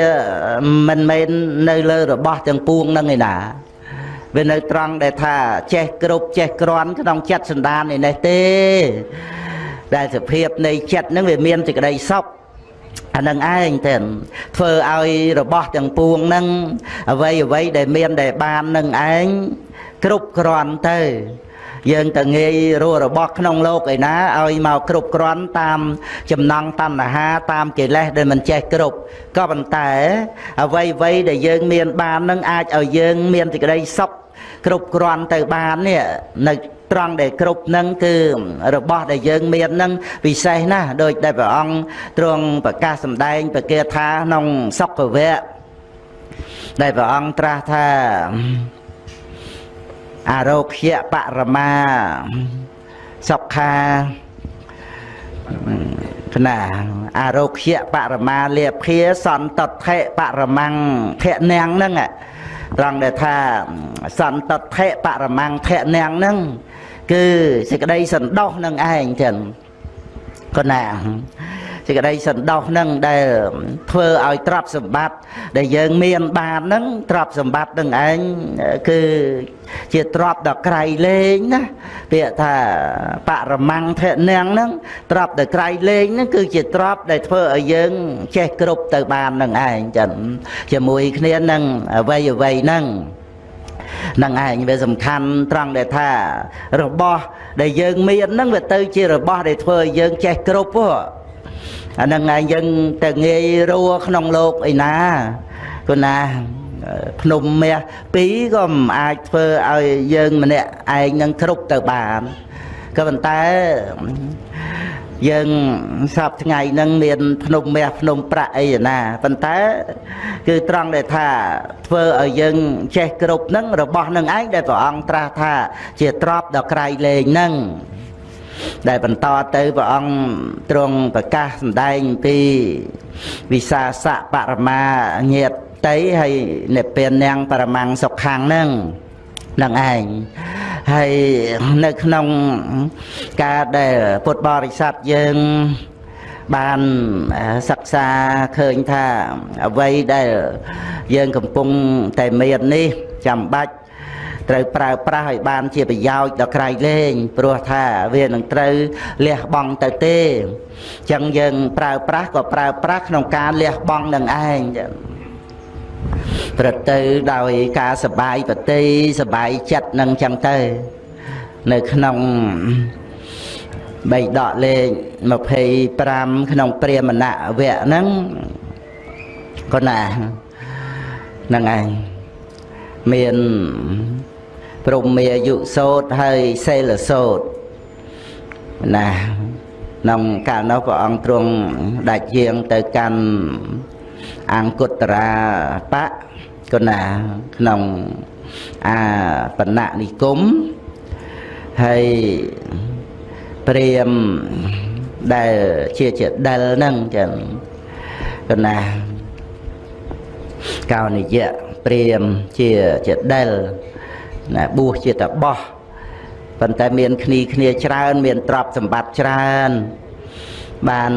មិនមែននៅលើរបស់ទាំងពួងនឹងឯណាវានៅត្រង់ដែលថាចេះគ្រប់ចេះក្រាន់ក្នុងចិត្តសន្តាននេះទេ ដែលសភាពនៃចិត្តនឹងវាមានសេចក្តីសុខអានឹងឯងទៅធ្វើឲ្យរបស់ទាំងពួងនឹងអ្វីអ្វីដែលមានដែលបាននឹងឯងគ្រប់គ្រាន់ទៅយើងទៅងាយរស់របស់ក្នុងលោកឯណាឲ្យមកគ្រប់គ្រាន់តាមចំណង់តណ្ហាតាមកិលេសដែលមិនចេះគ្រប់ក៏ប៉ុន្តែអ្វីអ្វីដែលយើងមានបាននឹងអាចឲ្យយើងមានសេចក្តីសុខគ្រប់គ្រាន់ទៅបាននេះនៅ ត្រង់ដែលគ្រប់នឹងគឺរបស់ដែលយើងមាននឹងពិសេសណាស់ដោយដែលព្រះអង្គទ្រង់ប្រកាសសម្ដែងប្រកាសថាក្នុងសុខវៈដែលព្រះអង្គត្រាស់ថាអារោគ្យបរមាសុខាគណាអារោគ្យបរមាលាភាសន្តថេបរមੰភៈនាងហ្នឹងត្រង់ដែលថាសន្តថេបរមੰភៈនាងហ្នឹង គឺសេចក្តីសន្តោសនឹងឯងចឹងគណាសេចក្តីសន្តោសនឹងដែលធ្វើឲ្យទ្រព្យសម្បត្តិដែលយើងមានបាននឹងទ្រព្យសម្បត្តិនឹងឯងគឺជាទ្រព្យដ៏ក្រៃលែងណាពាក្យថាបរមੰធនាងហ្នឹងទ្រព្យដ៏ក្រៃលែងហ្នឹងគឺជាទ្រព្យដែលធ្វើឲ្យយើងចេះគ្រប់ទៅបាននឹងឯងចឹងជាមួយគ្នានឹងអ្វីអ្វីហ្នឹង នឹងឯងវាសំខាន់ត្រង់ដែលថារបស់ដែលយើងមានហ្នឹងវាទៅជារបស់ដែលធ្វើឲ្យយើងចេះគ្រប់ហ៎អានឹងឯងយើងទៅងាយរួក្នុងលោកអីណាគណាភ្នំមាសពីរក៏មិនអាចធ្វើឲ្យយើងម្នាក់ឯងនឹងគ្រប់ទៅបានក៏ប៉ុន្តែ យើងសពថ្ងៃហ្នឹងមានភ្នំមាសភ្នំប្រាក់អីណាប៉ុន្តែគឺត្រង់ដែលថាធ្វើឲ្យយើងចេះគ្រប់ហ្នឹងរបស់នឹងឯងដែលព្រះអង្គត្រាស់ថា ជាទ្របដ៏ក្រៃលែងហ្នឹងដែលបន្តទៅព្រះអង្គទ្រង់ប្រកាសសម្ដែងពីវិសាសៈបរមាញាតតីហើយនិព្វាននាងបរមង្គសុខាំងនឹង នឹងឯងហើយនៅក្នុងការដែលពុទ្ធបរិស័ទយើងបានសិក្សាឃើញថាអ្វីដែលយើងកំពុងតែមាននេះចាំបាច់ត្រូវប្រើប្រាស់ឲ្យបានជាប្រយោជន៍ដល់ក្រៃលែងព្រោះថាវានឹងត្រូវលះបង់ទៅទេអញ្ចឹងយើងប្រើប្រាស់ក៏ប្រើប្រាស់ក្នុងការលះបង់នឹងឯង ប្រទៅ ដោយការសបាយប្រតិសបាយចិត្តនឹងចឹងទៅ នៅក្នុងបីដកលេខ25ក្នុងព្រាមណវៈហ្នឹងក៏ណាហ្នឹងឯងមានព្រមមេយុសោតហើយសេលសោតណាក្នុងកាលនោះព្រះអង្គទ្រង់ដាច់យាងទៅកាន់ អង្គុត្តរាបៈគុណាក្នុងអាបណនិគមហើយព្រាមដែលជាជាដិលហ្នឹងចឹងគុណាកោនិយៈព្រាមជាជាដិលណាបួសជាតបោះប៉ុន្តែមានគ្នាគ្នាច្រើន មានទ្រព្យសម្បត្តិច្រើនបាន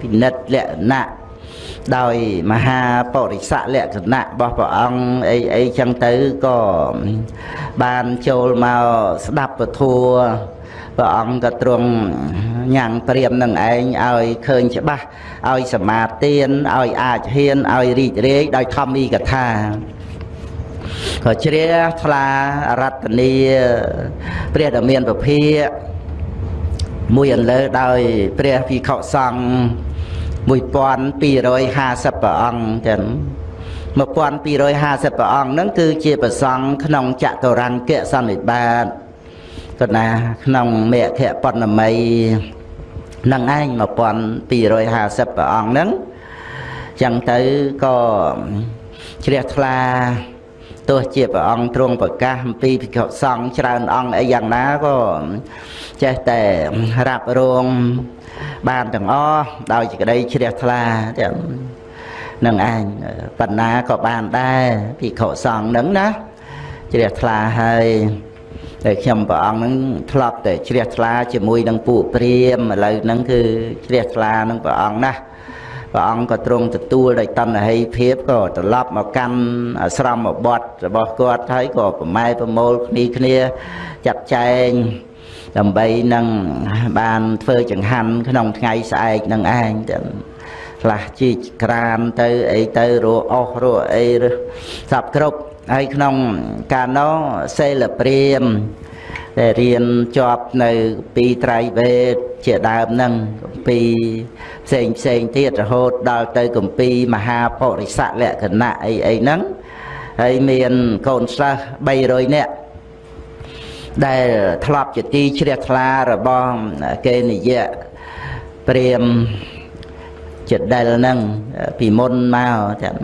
ពិនិត្យលក្ខណៈ ដោយមហាបរិស័កលក្ខណៈរបស់ព្រះអង្គអីអីចឹងទៅក៏បានចូលមកស្ដាប់ពធัวព្រះអង្គក៏ទ្រង់ញ៉ាំងព្រាមនឹងឯងឲ្យឃើញច្បាស់ឲ្យសមាទានឲ្យអាចហ៊ានឲ្យរីករាយដោយធម្មីកថាក៏ជ្រះថ្លារតនីព្រះដ៏មានពភាមួយអន្លើដោយព្រះភិក្ខុសង្ឃ 1250ព្រះអង្គចឹង1250ព្រះអង្គហ្នឹងគឺជាប្រសង់ក្នុងចតុរង្គសន្និបាតក៏ណាក្នុងមេខៈបណ្ណមីនឹងឯង1250ព្រះអង្គហ្នឹងចឹងទៅក៏ជ្រះថ្លាទោះជាព្រះអង្គទ្រង់ប្រកាសអំពីភិក្ខុសង្ឃច្រើនអង្គអីយ៉ាងណាក៏ចេះតែរ៉ាប់រង បានទាំងអស់ដោយសេចក្តីជ្រះថ្លាទាំងនឹងឯងបណ្ណាក៏បានដែរភិក្ខុសង្ឃនឹងណាជ្រះថ្លាហើយតែខ្ញុំព្រះអង្គនឹងធ្លាប់តែជ្រះថ្លាជាមួយនឹងពួកព្រាមឥឡូវហ្នឹងគឺជ្រះថ្លានឹងព្រះអង្គណាព្រះអង្គក៏ទ្រង់ទទួលដោយតណ្ហិភាពក៏ត្រឡប់មកកាន់អាស្រមបទរបស់គាត់ហើយក៏ប្រម៉ែប្រមូលគ្នាគ្នាចាត់ចែង ដើម្បីនឹងបានធ្វើចង្ហាន់ក្នុងថ្ងៃស្អែកនឹងឯងទាំងខ្លះជីកក្រានទៅអីទៅរស់អស់រស់អីសពគ្រប់ហើយក្នុងកាលនោះសេលព្រាមដែលរៀនជាប់នៅពីត្រៃវេទជាដើមហ្នឹងកម្ពីផ្សេងផ្សេងទៀតរហូតដល់ទៅកម្ពីមហាបរិស័កលក្ខណៈអីអីហ្នឹងហើយមានកូនសិស្ស300នាក់ ដែលធ្លាប់ជាទីជ្រះថ្លារបស់កេនិយៈព្រាមចិត្តដែលហ្នឹងពីមុនមកចាំ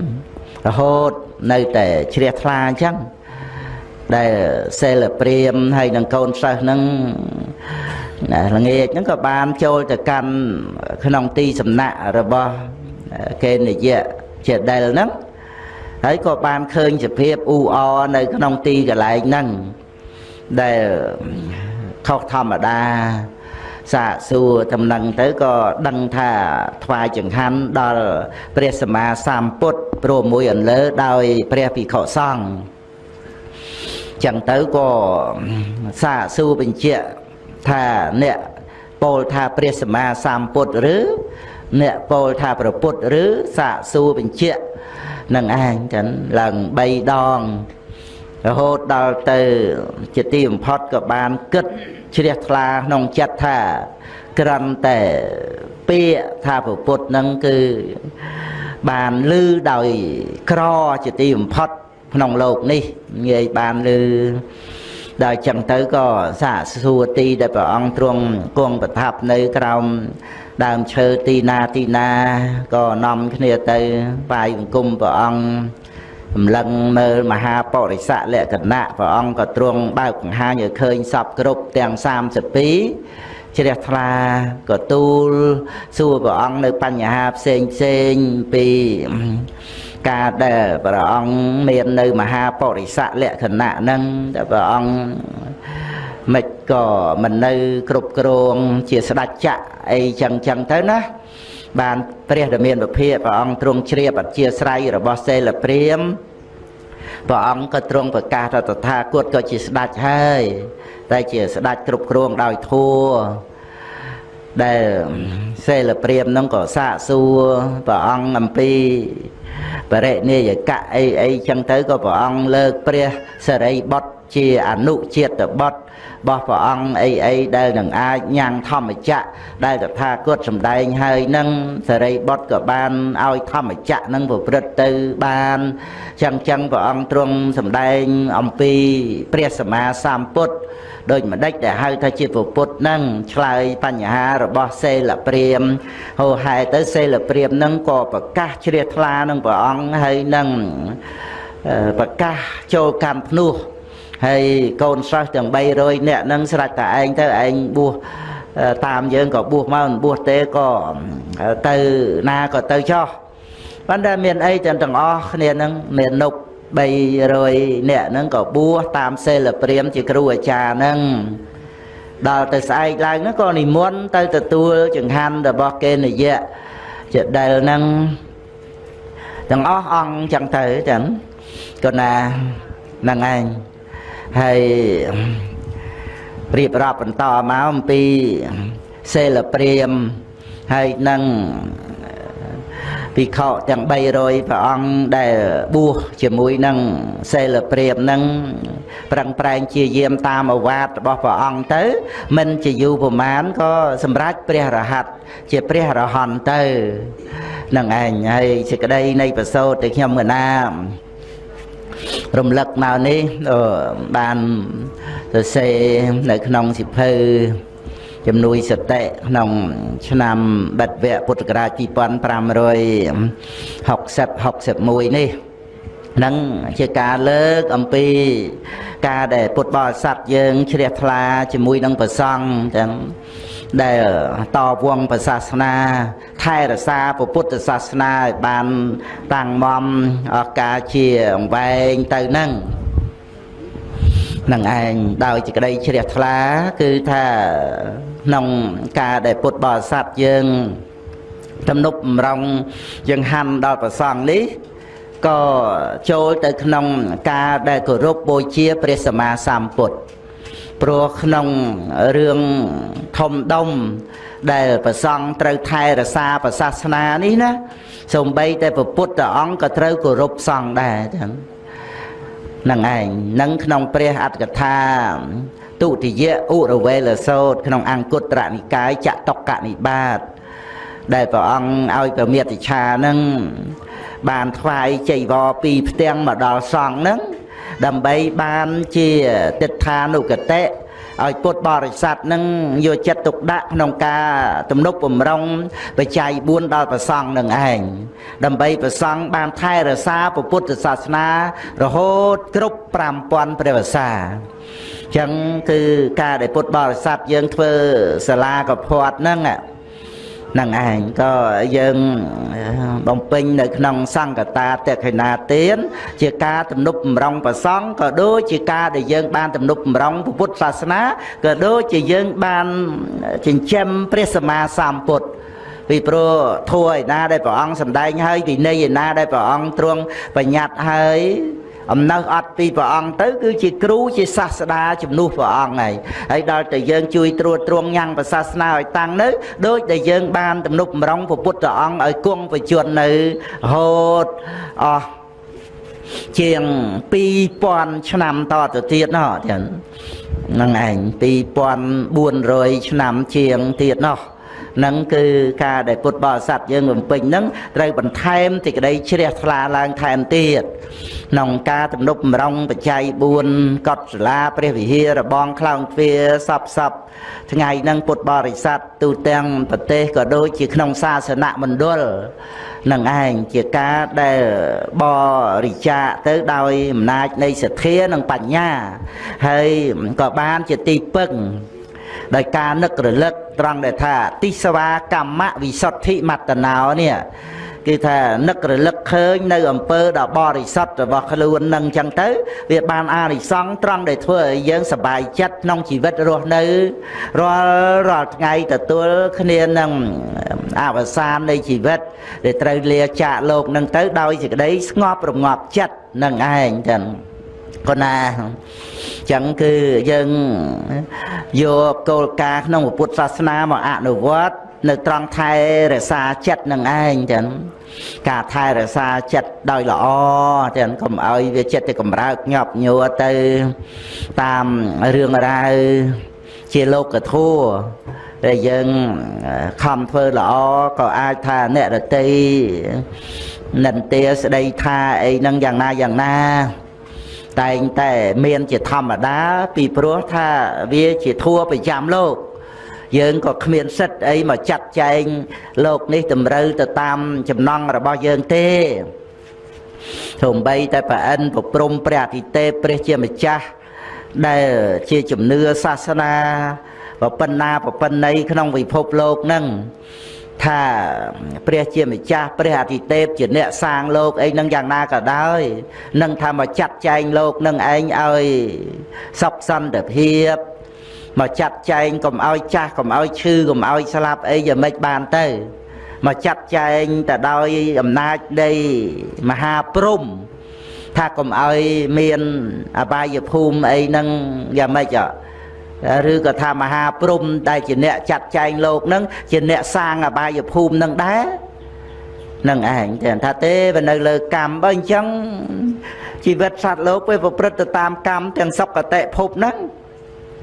រហូតនៅតែជ្រះថ្លាអញ្ចឹងដែលសេលព្រាមហើយនឹងកូនសិស្សហ្នឹងល្ងាចហ្នឹងក៏បានចូលទៅកាន់ក្នុងទីសំណាក់របស់កេនិយៈជាដែលហ្នឹងហើយក៏បានឃើញសភាពអ៊ូអនៅក្នុងទីកន្លែងហ្នឹង ដែលខុសធម្មតាសាកសួរតំណឹងទៅក៏ដឹងថាថ្វាយចង្ហាន់ដល់ព្រះសម្មាសម្ពុទ្ធព្រមមួយអន្លើដោយព្រះភិក្ខុសង្ឃចឹងទៅក៏សាកសួរបញ្ជាក់ថាអ្នកពោលថាព្រះសម្មាសម្ពុទ្ធឬអ្នកពោលថាប្រពុតឬសាកសួរបញ្ជាក់នឹងឯងចឹងឡើង3ដង រហូតដល់ទៅជាទីបំផុតក៏បានគិតជ្រះថ្លាក្នុងចិត្តថាក្រំតែពាក្យថាពពុទ្ធនឹងគឺបានលឺដោយក្រជាទីបំផុតក្នុងលោកនេះងាយបានលឺដល់ចឹងទៅក៏សាកសួរទីដែលព្រះអង្គទ្រង់គង់ប្រថាប់នៅក្រោមដើមឈើទីណាទីណាក៏នាំគ្នាទៅបាយអង្គមព្រះអង្គ ម្លឹងមើលមហាបរិស័កលក្ខណៈព្រះអង្គក៏ទ្រង់បើកបង្ហាញឲ្យឃើញសពគ្រប់ទាំង32ជ្រះថ្លាក៏ទូលសួរព្រះអង្គនៅបញ្ហាផ្សេងផ្សេងពីការដែលព្រះអង្គមាននៅមហាបរិស័កលក្ខណៈហ្នឹងតែព្រះអង្គមិនក៏មិននៅគ្រប់គ្រងជាស្ដេចចក្រអីចឹងចឹងទៅណា បានព្រះដ៏មានពភាព្រះអង្គទ្រង់ជ្រាបអធិស្រ័យរបស់សេលព្រាមព្រះអង្គក៏ទ្រង់ប្រកាសថាតថាគតក៏ជាស្ដេចហើយតែជាស្ដេចគ្រប់គ្រងដោយធัวដែលសេលព្រាមនឹងក៏សាកសួរព្រះអង្គអំពីបរិនិយកៈអីអីចឹងទៅក៏ព្រះអង្គលើកព្រះសរិបុត្រជាអនុជាតិបុត្រ របស់ព្រះអង្គអីអីដែលនឹងអាចញ៉ាំងធម្មចក្រដែលតថាគតសម្ដែងហើយនឹងសរិបុត្រក៏បានឲ្យធម្មចក្រនឹងប្រព្រឹត្តទៅបានចឹងចឹងព្រះអង្គទ្រង់សម្ដែងអំពីព្រះសម្មាសម្ពុទ្ធដូចម្ដេចដែលហៅថាជាពុទ្ធនឹងឆ្លើយបញ្ហារបស់សេលព្រាមហូហែទៅសេលព្រាមនឹងក៏ប្រកាសជ្រះថ្លានឹងព្រះអង្គហើយនឹងប្រកាសចូលកម្មភ្នោះ ហើយកូនសិស្សទាំង300នាក់នឹងស្រេចតែឯងទៅឯងបួសតាមយើងក៏បួសមកមិនបួសទេក៏ទៅណាក៏ទៅចោះប៉ុន្តែមានអីទាំងអស់គ្នានឹងមាននុក300នាក់ហ្នឹងក៏បួសតាមសិលព្រាមជាគ្រូអាចារ្យហ្នឹងដល់ទៅស្អែកឡើងហ្នឹងក៏និមន្តទៅទទួលចង្ហាន់របស់កេនយៈជាដែលហ្នឹងទាំងអស់អង្គចឹងទៅចឹងក៏ណាហ្នឹងឯង ហើយរៀបរាប់បន្តមកអំពីសិលព្រាមហើយនឹងភិក្ខុទាំង300ព្រះអង្គដែលបួសជាមួយនឹងសិលព្រាមនឹងប្រឹងប្រែងជាយាមតាមអវាទរបស់ព្រះអង្គទៅមិនជាយូរប្រមាណក៏សម្រេចព្រះរហ័តជាព្រះរហន្តទៅនឹងឯងហើយសេចក្តីនៃប្រសូតទៅខ្ញុំកណា រំលឹកមកនេះបានសរសេរនៅក្នុងសិភៅជំនួយសតិក្នុងឆ្នាំបិទវគ្គពុទ្ធសករាជ2560 61នេះនឹងជាការលើកអំពីការដែលពុទ្ធបរិស័ទយើងជ្រះថ្លាជាមួយនឹងព្រះសង្ឃចឹង ដែលតវងព្រះសាសនាថែរក្សាពុទ្ធសាសនាឲ្យបានតាំងមមអកាជាអង្វែងទៅនឹងនឹងឯងដោយសេចក្តីជ្រះថ្លាគឺថាក្នុងការដែលពុទ្ធបរិស័ទយើងទំនប់បំរុងយើងហាន់ដល់ប្រសងនេះក៏ចូលទៅក្នុងការដែលគោរពបូជាព្រះសម្មាសម្ពុទ្ធ ព្រោះក្នុងរឿងធំដុំដែលប្រសង់ត្រូវថែរក្សាប្រសាសនានេះណាសំបីតែព្រះពុទ្ធអង្គក៏ត្រូវគោរពសង្ឃដែរចឹងនឹងឯងនឹងក្នុងព្រះអត្តកថាទុតិយឧរវេលសោតក្នុងអង្គត្រនិកាយចតុកនិបាតដែលព្រះអង្គឲ្យប្រមេតិឆានឹងបានថ្វាយចៃវរពីផ្ទាំងមកដល់សង្ឃនឹង ដើម្បីបានជាទិដ្ឋានុគតិឲ្យពុទ្ធបរិស័ទនឹងយកចិត្តទុកដាក់ក្នុងការទំនុកបំរុងបច្ច័យ4ដល់ព្រះសង្ឃនឹងឯងដើម្បីព្រះសង្ឃបានថែរក្សាពុទ្ធសាសនា រហូតគ្រប់5000ព្រះវស្សាចឹងគឺការដែលពុទ្ធបរិស័ទយើងធ្វើសាលាកផាត់ហ្នឹង នឹងឯងក៏យើងបំពេញនៅក្នុងសង្កតាតេខិណាទានជាការទំនុកបំរុងប្រសង់ក៏ដូចជាការដែលយើងបានទំនុកបំរុងពុទ្ធសាសនាក៏ដូចជាយើងបានចិញ្ចឹមព្រះសម្មាសម្ពុទ្ធពីព្រោះធัวឯណាដែលព្រះអង្គសម្ដែងហើយវិន័យឯណាដែលព្រះអង្គទ្រង់បញ្ញត្តិហើយ អំណោសអត់ពីព្រះអង្គទៅ គឺជាគ្រូជាសាស្តាជំនួសព្រះអង្គហើយហើយដល់តែយើងជួយត្រួតត្រងញ៉ាំងប្រសាសនាឲ្យតាំងនៅដូចដែលយើងបានទំនុកបំរុងព្រះពុទ្ធអង្គឲ្យគង់បញ្ជន់នៅហូតអស់ជាង2000ឆ្នាំតទៅទៀតណោះចឹងហ្នឹងឯង2400ឆ្នាំជាងទៀតណោះ នឹងគឺការដែលពុទ្ធបរិស័ទយើងបំពេញនឹងត្រូវបន្ថែមសេចក្តីជ្រះថ្លាឡើងថែមទៀតក្នុងការទំនុកបំរុងបច្ច័យ4កត់សាលាព្រះវិហាររបងខ្លោងទ្វារសពសពថ្ងៃនឹងពុទ្ធបរិស័ទទូទាំងប្រទេសក៏ដូចជាក្នុងសាសនមណ្ឌលនឹងឯងជាការដែលបរិច្ចាគទៅដោយអំណាចនៃសទ្ធានិងបញ្ញាហើយក៏បានជាទីពឹង ដោយការនឹករលឹកត្រង់ដែលថាទិសវាកម្មវិសុទ្ធិមត្តណោនេះគឺថានឹករលឹកឃើញនៅអំពើដ៏បរិសុទ្ធរបស់ខ្លួននឹងអញ្ចឹងទៅ វាបានអានិសង្សត្រង់ដែលធ្វើឲ្យយើងសប្បាយចិត្តក្នុងជីវិតរស់នៅរាល់រាល់ថ្ងៃទទួលគ្នានឹងអវសាននៃជីវិតដែលត្រូវលាចាកលោកនឹងទៅដោយសេចក្តីស្ងប់រងាប់ចិត្តនឹងឯងចឹង ក៏ណាចឹងគឺយើងយកគោលការណ៍ក្នុងពុទ្ធសាសនាមកអនុវត្តនៅត្រង់ថែរក្សាចិត្តនឹងឯងចឹងការថែរក្សាចិត្តដោយល្អចឹងកុំឲ្យវាចិត្តទៅកម្រើកញាប់ញួរទៅតាមរឿងរ៉ាវជាលោកធัวដែលយើងខំធ្វើល្អក៏អាចថាអ្នករតីនិន្ទាស្ដីថាអីហ្នឹងយ៉ាងណាយ៉ាងណា តែងតែមានជាធម្មតា ពីព្រោះថាវាជាធัวប្រចាំលោកយើងក៏គ្មានសិទ្ធអីមកចាត់ចែងលោកនេះតម្រូវទៅតាមចំណង់របស់យើងទេទោះបីតែប្រអិនប្រព្រំព្រះអតិទេពព្រះជាម្ចាស់ដែលជាជំនឿសាសនាប្រពន្ធណាប្រពន្ធណីក្នុងពិភពលោកហ្នឹង ថាព្រះជាម្ចាស់ព្រះអតិទេពជាអ្នកសាងលោកអីនឹងយ៉ាងណាក៏ដោយនឹងថាមកចាត់ចែងលោកនឹងឯងឲ្យសុខសន្តិភាពមកចាត់ចែងកុំឲ្យចាស់កុំឲ្យឈឺកុំឲ្យស្លាប់អីយ៉ាងម៉េចបានទៅមកចាត់ចែងទៅដោយអំណាចនៃមហាព្រំថាកុំឲ្យមានអបាយភូមិអីហ្នឹងយ៉ាងម៉េច ឬក៏ថាមហាព្រំដែលជាអ្នកចាត់ចែងលោកហ្នឹងជាអ្នកសាងអបាយភូមិហ្នឹងដែរនឹងឯងតែថាទេវានៅលើកម្មបើអញ្ចឹងជីវិតសត្វលោកវាប្រព្រឹត្តទៅតាមកម្មទាំងសុគតិភពហ្នឹង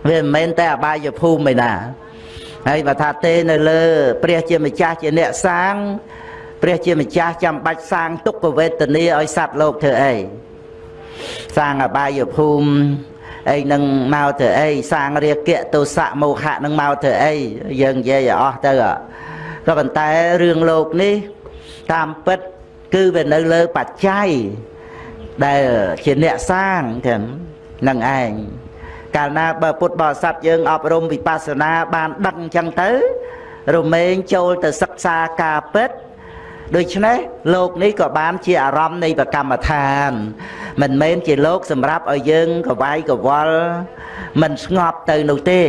វាមិនមែនតែអបាយភូមិឯណាហើយបើថាទេនៅលើ ព្រះជាម្ចាស់ជាអ្នកសាង ព្រះជាម្ចាស់ចាំបាច់សាងទុក្ខវេទនាឲ្យសត្វលោកធ្វើអីសាងអបាយភូមិ អីនឹងមកធ្វើអីសាងរាគៈទោសៈមោហៈនឹងមកធ្វើអីយើងនិយាយឲ្យអស់ទៅក៏ប៉ុន្តែរឿងលោកនេះតាមពិតគឺវានៅលើបច្ច័យដែលជាអ្នកសាងទាំងនឹងឯងកាលណាបើពុទ្ធបរិស័ទយើងអប់រំវិបស្សនាបានដឹងអញ្ចឹងទៅរមែងចូលទៅសិក្សាការពិត ដូច្នេះលោកនេះក៏បានជាអារម្មណ៍នៃប្រកម្មដ្ឋាន មិនមែនជាលោកសម្រាប់ឲ្យយើងកវាយកវល់មិនស្ងប់ទៅនោះទេ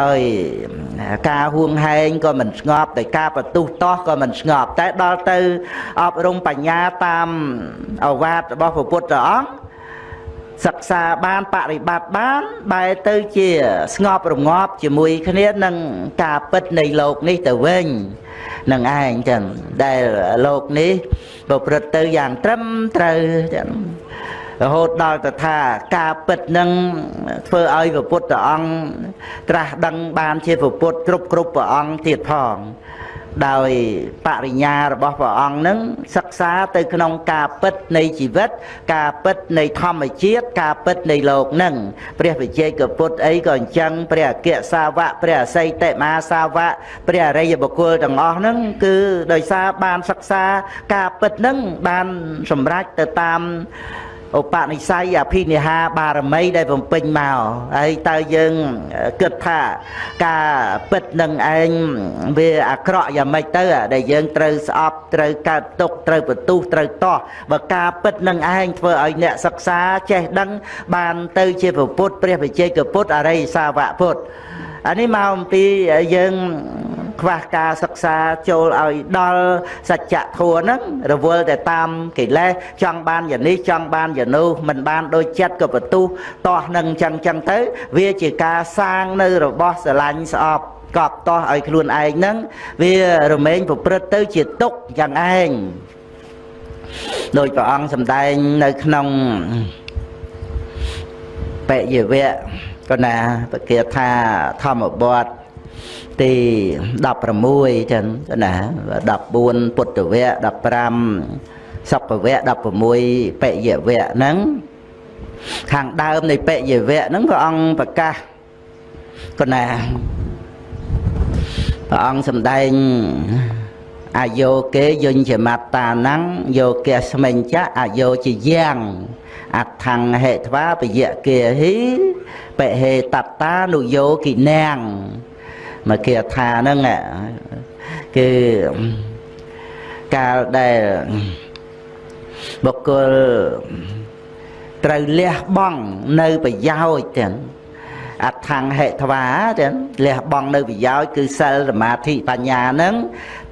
ដោយការហួងហែងក៏មិនស្ងប់ដោយការបន្ទុះតោះក៏មិនស្ងប់តែដល់ទៅអប់រំបញ្ញាតាមអវាទរបស់ព្រះពុទ្ធអង្គ សិក្សាបានបប្រតិបត្តិបានបែរទៅជាស្ងប់រងាប់ជាមួយគ្នានឹងការពិតនៃលោកនេះទៅវិញនឹងឯងចឹងដែលលោកនេះប្រព្រឹត្តទៅយ៉ាងត្រឹមត្រូវចឹងរហូតដល់ទៅថាការពិតនឹងធ្វើឲ្យព្រះពុទ្ធអង្គត្រាស់ដឹងបានជាព្រះពុទ្ធគ្រប់គ្រប់ព្រះអង្គទៀតផង ដោយបរិញ្ញារបស់ព្រះអង្គនឹងសិក្សាទៅក្នុងការពិតនៃជីវិត ការពិតនៃធម្មជាតិការពិតនៃលោកនឹងព្រះវិជ័យកពុទ្ធអីក៏អញ្ចឹងព្រះអគ្គសាវកព្រះអសីតិមាសាវកព្រះអរិយបុគ្គលទាំងអស់ហ្នឹងគឺដោយសារបានសិក្សាការពិតហ្នឹងបានសម្រេចទៅតាម ឧបនិស្ស័យអភិនិហាបារមីដែលបំពេញមកហើយតើយើងគិតថាការពិតនឹងឯងវាអាក្រក់យ៉ាងម៉េចទៅដែលយើងត្រូវស្អប់ត្រូវកើតទុកត្រូវបន្ទុះត្រូវតោះបើការពិតនឹងឯងធ្វើឲ្យអ្នកសិក្សាចេះដឹងបានទៅជាពុទ្ធព្រះវិជ័យកពុទ្ធអរិយសាវកពុទ្ធអានេះមកអំពីយើងខ្វះការសិក្សាចូលឲ្យដល់សច្ចធម៌ហ្នឹងរវល់តែតាមកិលេសចង់បានយ៉ាងនេះចង់បានយ៉ាងនោះមិនបានដូចចិត្តក៏បន្ទុះតោះនឹងចឹងចឹងទៅ វាជាការសាងនៅរបស់ស្រឡាញ់ស្អប់កប់តោះឲ្យខ្លួនឯងហ្នឹងវារមែងប្រព្រឹត្តទៅជាទុកយ៉ាងឯងដោយព្រះអង្គសម្ដែងនៅក្នុងបយវៈ ក៏ណាបកាថាធម្មបទទី16ចឹងណា14ពុទ្ធវៈ15សុខវៈ16បយវៈហ្នឹងខាងដើមនៃបយវៈហ្នឹងព្រះអង្គប្រកាសកណាព្រះអង្គសម្ដែងអាយោគេយញ្ញមត្តាណੰយោគេស្មិញ្ចៈអាយោជាយ៉ាង អថង្ហេធ្វាបយៈគេហិបហេតតានុយោគិណាំងមកគេថាហ្នឹងគឺកាលដែលបុគ្គលត្រូវលះបង់នៅប្រយោជន៍ទាំងអថង្ហេធ្វាទាំងលះបង់នៅប្រយោជន៍គឺសិលសមាធិបញ្ញាហ្នឹង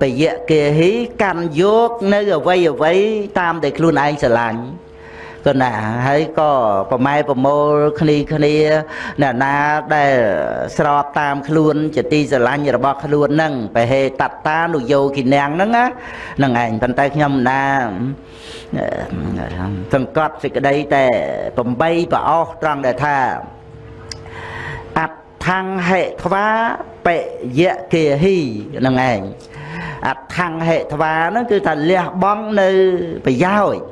បយៈគេហិកាន់យកនៅអវ័យអវ័យតាមដែលខ្លួនឯងស្រឡាញ់ ក៏ណាហើយក៏ប្រម៉ែប្រមូលគ្នាគ្នាអ្នកណាដែលស្របតាមខ្លួនជាទីស្រឡាញ់របស់ខ្លួនហ្នឹងបេហេតតានុយោគិណាំងហ្នឹងណាហ្នឹងឯងប៉ុន្តែខ្ញុំណាសង្កត់សេចក្តីតែ8ប្រអស់ត្រង់ដែលថាអដ្ឋង្ហេធ្វាបយៈគេហីហ្នឹងឯងអដ្ឋង្ហេធ្វាហ្នឹងគឺថាលះបង់នៅប្រយោជន៍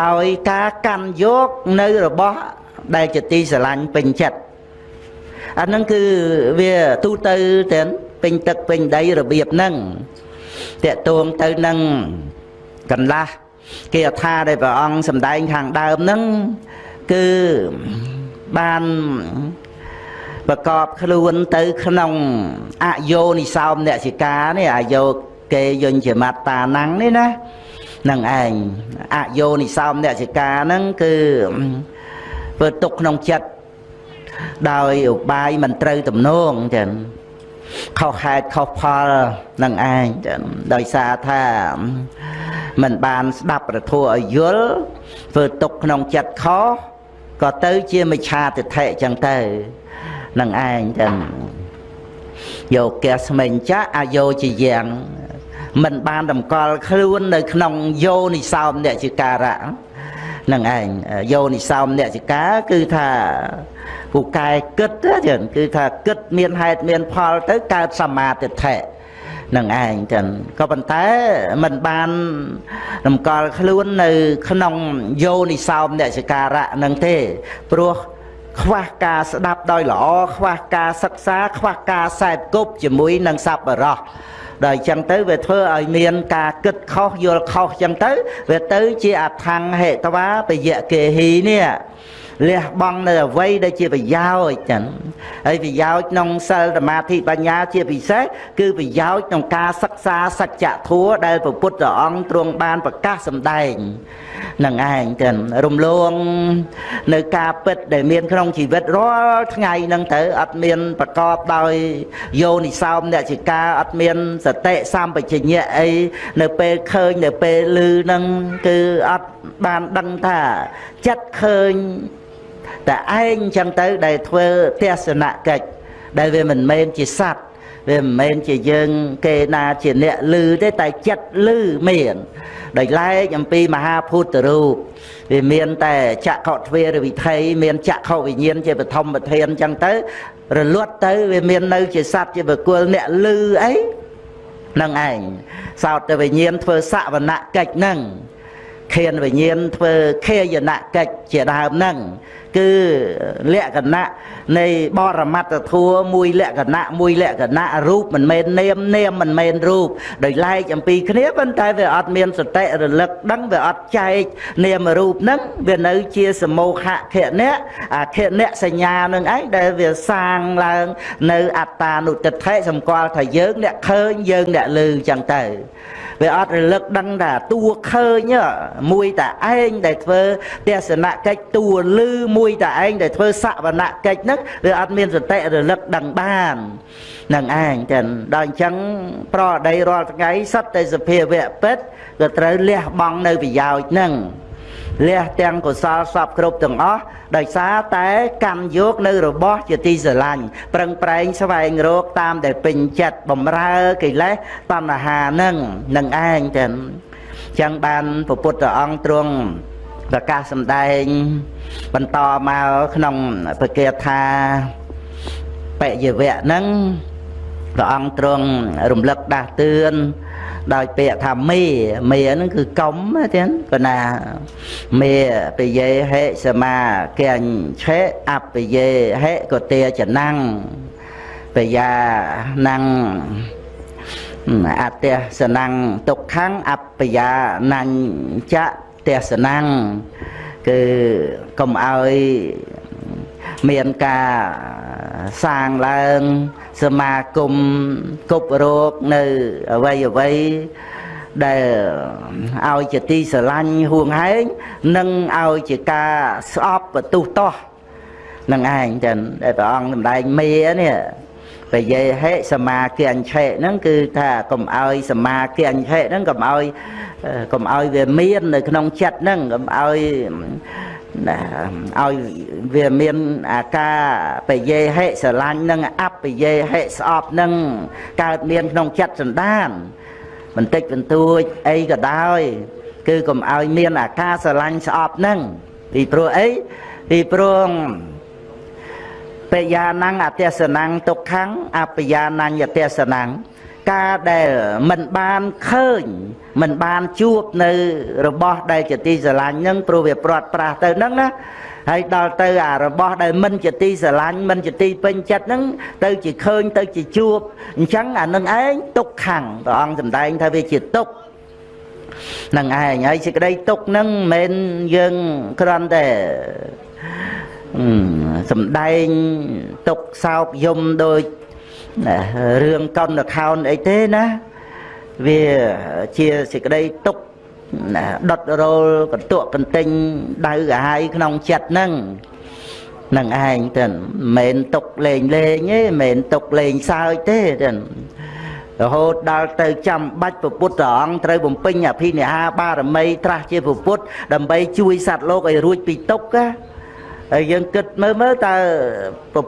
ដោយការកាន់យកនៅរបស់ដែលជាទីស្រឡាញ់ពេញចិត្តអាហ្នឹងគឺវាទូទៅទាំងពេញទឹកពេញដីរបៀបហ្នឹងតកតួងទៅនឹងកន្លះគេអថាដែលព្រះអង្គសម្ដែងខាងដើមហ្នឹងគឺបានប្រកបខ្លួនទៅក្នុងអយោនិសោមអ្នកសិកានេះអយោគេយញ្ញមត្តាណੰងនេះណា នឹងឯងអយោនិសោមអ្នកសិកាហ្នឹងគឺធ្វើទុកក្នុងចិត្តដោយឧបាយមិនត្រូវទំនងចឹងខុសហេតុខុសផលនឹងឯងចឹងដោយសារថាមិនបានស្ដាប់ប្រធัวឲ្យយល់ធ្វើទុកក្នុងចិត្តខុសក៏ទៅជាមិច្ឆាទិដ្ឋិចឹងទៅនឹងឯងចឹងយកកែស្មេងចាអាយោជាយ៉ាង មិនបានតម្កល់ខ្លួននៅក្នុងយោនិសោមអ្នកជាការៈនឹងឯងយោនិសោមអ្នកជាការគឺថាពូកែគិតចឹងគឺថាគិតមានហេតុមានផលទៅកើតសមាទិដ្ឋិនឹងឯងចឹងក៏ប៉ុន្តែมันបានតម្កល់ខ្លួននៅក្នុងយោនិសោមអ្នកចការៈនឹងទេព្រោះខ្វះការស្ដាប់ដោយល្អខ្វះការសិក្សាខ្វះការសែបគប់ជាមួយនឹងសប្បុរស ដល់អញ្ចឹងទៅវាធ្វើឲ្យមានការគិតខុសយល់ខុសអញ្ចឹងទៅវាទៅជាអថង្ហេតវាបយៈគេហីនេះ លះបង់នៅអ្វីដែលជាប្រយោជន៍ចឹងហើយប្រយោជន៍ក្នុងសិលសមាធិបញ្ញាជាពិសេសគឺប្រយោជន៍ក្នុងការសិក្សាសច្ចធម៌ដែលព្រះពុទ្ធអង្គទ្រង់បានប្រកាសសម្ដែងនឹងឯងចឹងរំលងនៅការពិតដែលមានក្នុងជីវិតរាល់ថ្ងៃហ្នឹងទៅអត់មានប្រកបដោយយោនិសោមអ្នកជាការអត់មានសតិសម្បជញ្ញៈអីនៅពេលឃើញនៅពេលឮហ្នឹងគឺអត់បានដឹងថាចិត្តឃើញ តែឯងចឹងទៅដែលធ្វើទស្សនកិច្ចដែលវាមិនមែនជាសัตว์វាមិនមែនជាយើងគេណាជាអ្នកលឺទេតែចិត្តលឺមានដោយឡែកអំពីមហាភូតរូបវាមានតែចក្ខុទ្វារវិធ័យមានចក្ខុវិញ្ញាណជាបឋមប្រធានអញ្ចឹងទៅរលត់ទៅវាមាននៅជាសัตว์ជាបុគ្គលអ្នកលឺអីនឹងឯងសោតទៅវិញ្ញាណធ្វើសវនកិច្ចហ្នឹង ខៀនវិញ្ញាណធ្វើខេយនកិច្ចជាដើមហ្នឹងគឺលក្ខណៈនៃបរមត្តធัวមួយលក្ខណៈមួយលក្ខណៈរូបមិនមែននាមនាមមិនមែនរូបដោយឡែកអំពីគ្នាប៉ុន្តែវាអត់មានសតិរលឹកដឹងវាអត់ចែកនាមរូបហ្នឹងវានៅជាសមោហៈខណៈអាខណៈសញ្ញានឹងឯងដែលវាសាងឡើងនៅអត្តានុតិដ្ឋិសម្គាល់ថាយើងអ្នកឃើញយើងអ្នកឮចឹងទៅ វាអត់រលឹកដឹងថាតួឃើញមួយតែឯងដែលធ្វើទេសនកិច្ចតួលឺមួយតែឯងដែលធ្វើសវនកិច្ចហ្នឹងវាអត់មានសតិរលឹកដឹងបាននឹងឯងចឹងដល់អញ្ចឹងប្រដីរាល់ថ្ងៃសិតតែសភាវៈពិតក៏ត្រូវលះបង់នៅប្រយោជន៍ហ្នឹង លះទាំងកុសលសពគ្រប់ទាំងអស់ដោយសារតែកម្មយកនៅរបស់ជាទីស្រឡាញ់ប្រឹងប្រែងស្វែងរកតាមដែលពេញចិត្តបំរើកិលេសតណ្ហានឹងនឹងឯងចឹងចឹងបានពពុទ្ធអង្គទ្រង់ប្រកាសសម្ដែង បន្តមកក្នុងពគាថាបយវៈហ្នឹងព្រះអង្គទ្រង់រំលឹកដាស់តឿន ដោយពាក្យថាមេមេហ្នឹងគឺកុំទៀតក៏ណាមេបយេហេសមាកញ្ឆេអបយេហេកទេចណੰបយាណੰអតេសណੰទុក្ខੰអបយាណញ្ចទេសណੰគឺកុំឲ្យមានការសាងឡើង សមាគមគប់រោគនៅអវ័យអវ័យដែលឲ្យជាទីស្រឡាញ់ហួងហែងនិងឲ្យជាការស្អប់បន្ទុះតោះនឹងឯងចឹងដែលព្រះអង្គសម្ដែងមេនេះបយេហេសមាគញ្ឆេហ្នឹងគឺថាកុំឲ្យសមាគញ្ឆេហ្នឹងកុំឲ្យកុំឲ្យវាមាននៅក្នុងចិត្តហ្នឹងកុំឲ្យ ណាឲ្យវាមានអាការបយេហិស្រឡាញ់និងអបយេហិស្អប់នឹងកើតមានក្នុងចិត្តសន្តានបន្តិចបន្តួចអីក៏ដោយ គឺកុំឲ្យមានអាការស្រឡាញ់ស្អប់នឹងពីព្រោះអីពីព្រោះបយាណੰអទេសណੰទុក្ខੰអបយាណញ្ញអទេសណੰ ការដែលមិនបានឃើញ មិនបានជួបនៅរបស់ដែលជាទីស្រឡាញ់នឹងព្រោះវាព្រាត់ប្រាសទៅហ្នឹងណាហើយដល់ទៅអារបស់ដែលមិនជាទីស្រឡាញ់មិនជាទីពេញចិត្តហ្នឹងទៅជាឃើញទៅជាជួបអញ្ចឹងអានឹងឯងទុកខੰព្រះអង្គសម្ដែងថាវាជាទុកនឹងឯងហើយសេចក្តីទុកហ្នឹងមិនមែនយើងគ្រាន់តែសំដែងទុកសោកយំដូ ចរឿងកុនខោនអីទេណាវាជាសេចក្តីទុកដុតរោលកន្ទក់កន្ទិញដៅកាហាយក្នុងចិត្តហ្នឹងនឹងឯងទៅមិនមែនទុកលេងលេងទេមិនមែនទុកលេងសើចទេទៅរហូតដល់ទៅចាំបាច់ពុទ្ធព្រះអង្គត្រូវបំពេញអភិនិហាបារមីត្រាស់ជាពុទ្ធដើម្បីជួយសត្វលោកឲ្យរួចពីទុក្ខហើយយើងគិតមើលមើលតើ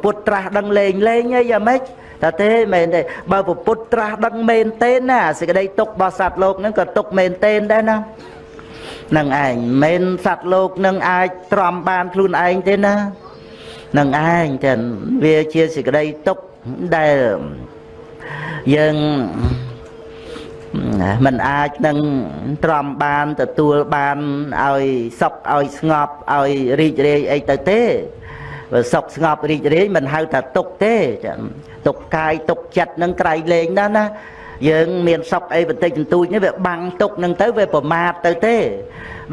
ពុទ្ធត្រាស់ដឹងលេងលេងអីយ៉ាងម៉េច តែទេមែនទេបើពុទ្ធត្រាស់ដឹងមែនទេណាសេចក្តីទុករបស់សត្វលោកហ្នឹងក៏ទុកមែនទេដែរណានឹងឯងមិនសត្វលោកនឹងអាចទ្រាំបានខ្លួនឯងទេណានឹងឯងចឹងវាជាសេចក្តីទុកដែលយើងมันអាចនឹងទ្រាំបានទទួលបានឲ្យសុខឲ្យស្ងប់ឲ្យរីករាយអីទៅទេ បើសុខស្ងប់រីករាយមិនហៅថាទុកទេចឹងទុកកាយទុកចិត្តនឹងក្រៃលែងណាស់ណាយើងមានសុខអីបន្តិចបន្តួចនេះវាបាំងទុកនឹងទៅវាប្រមាទទៅទេ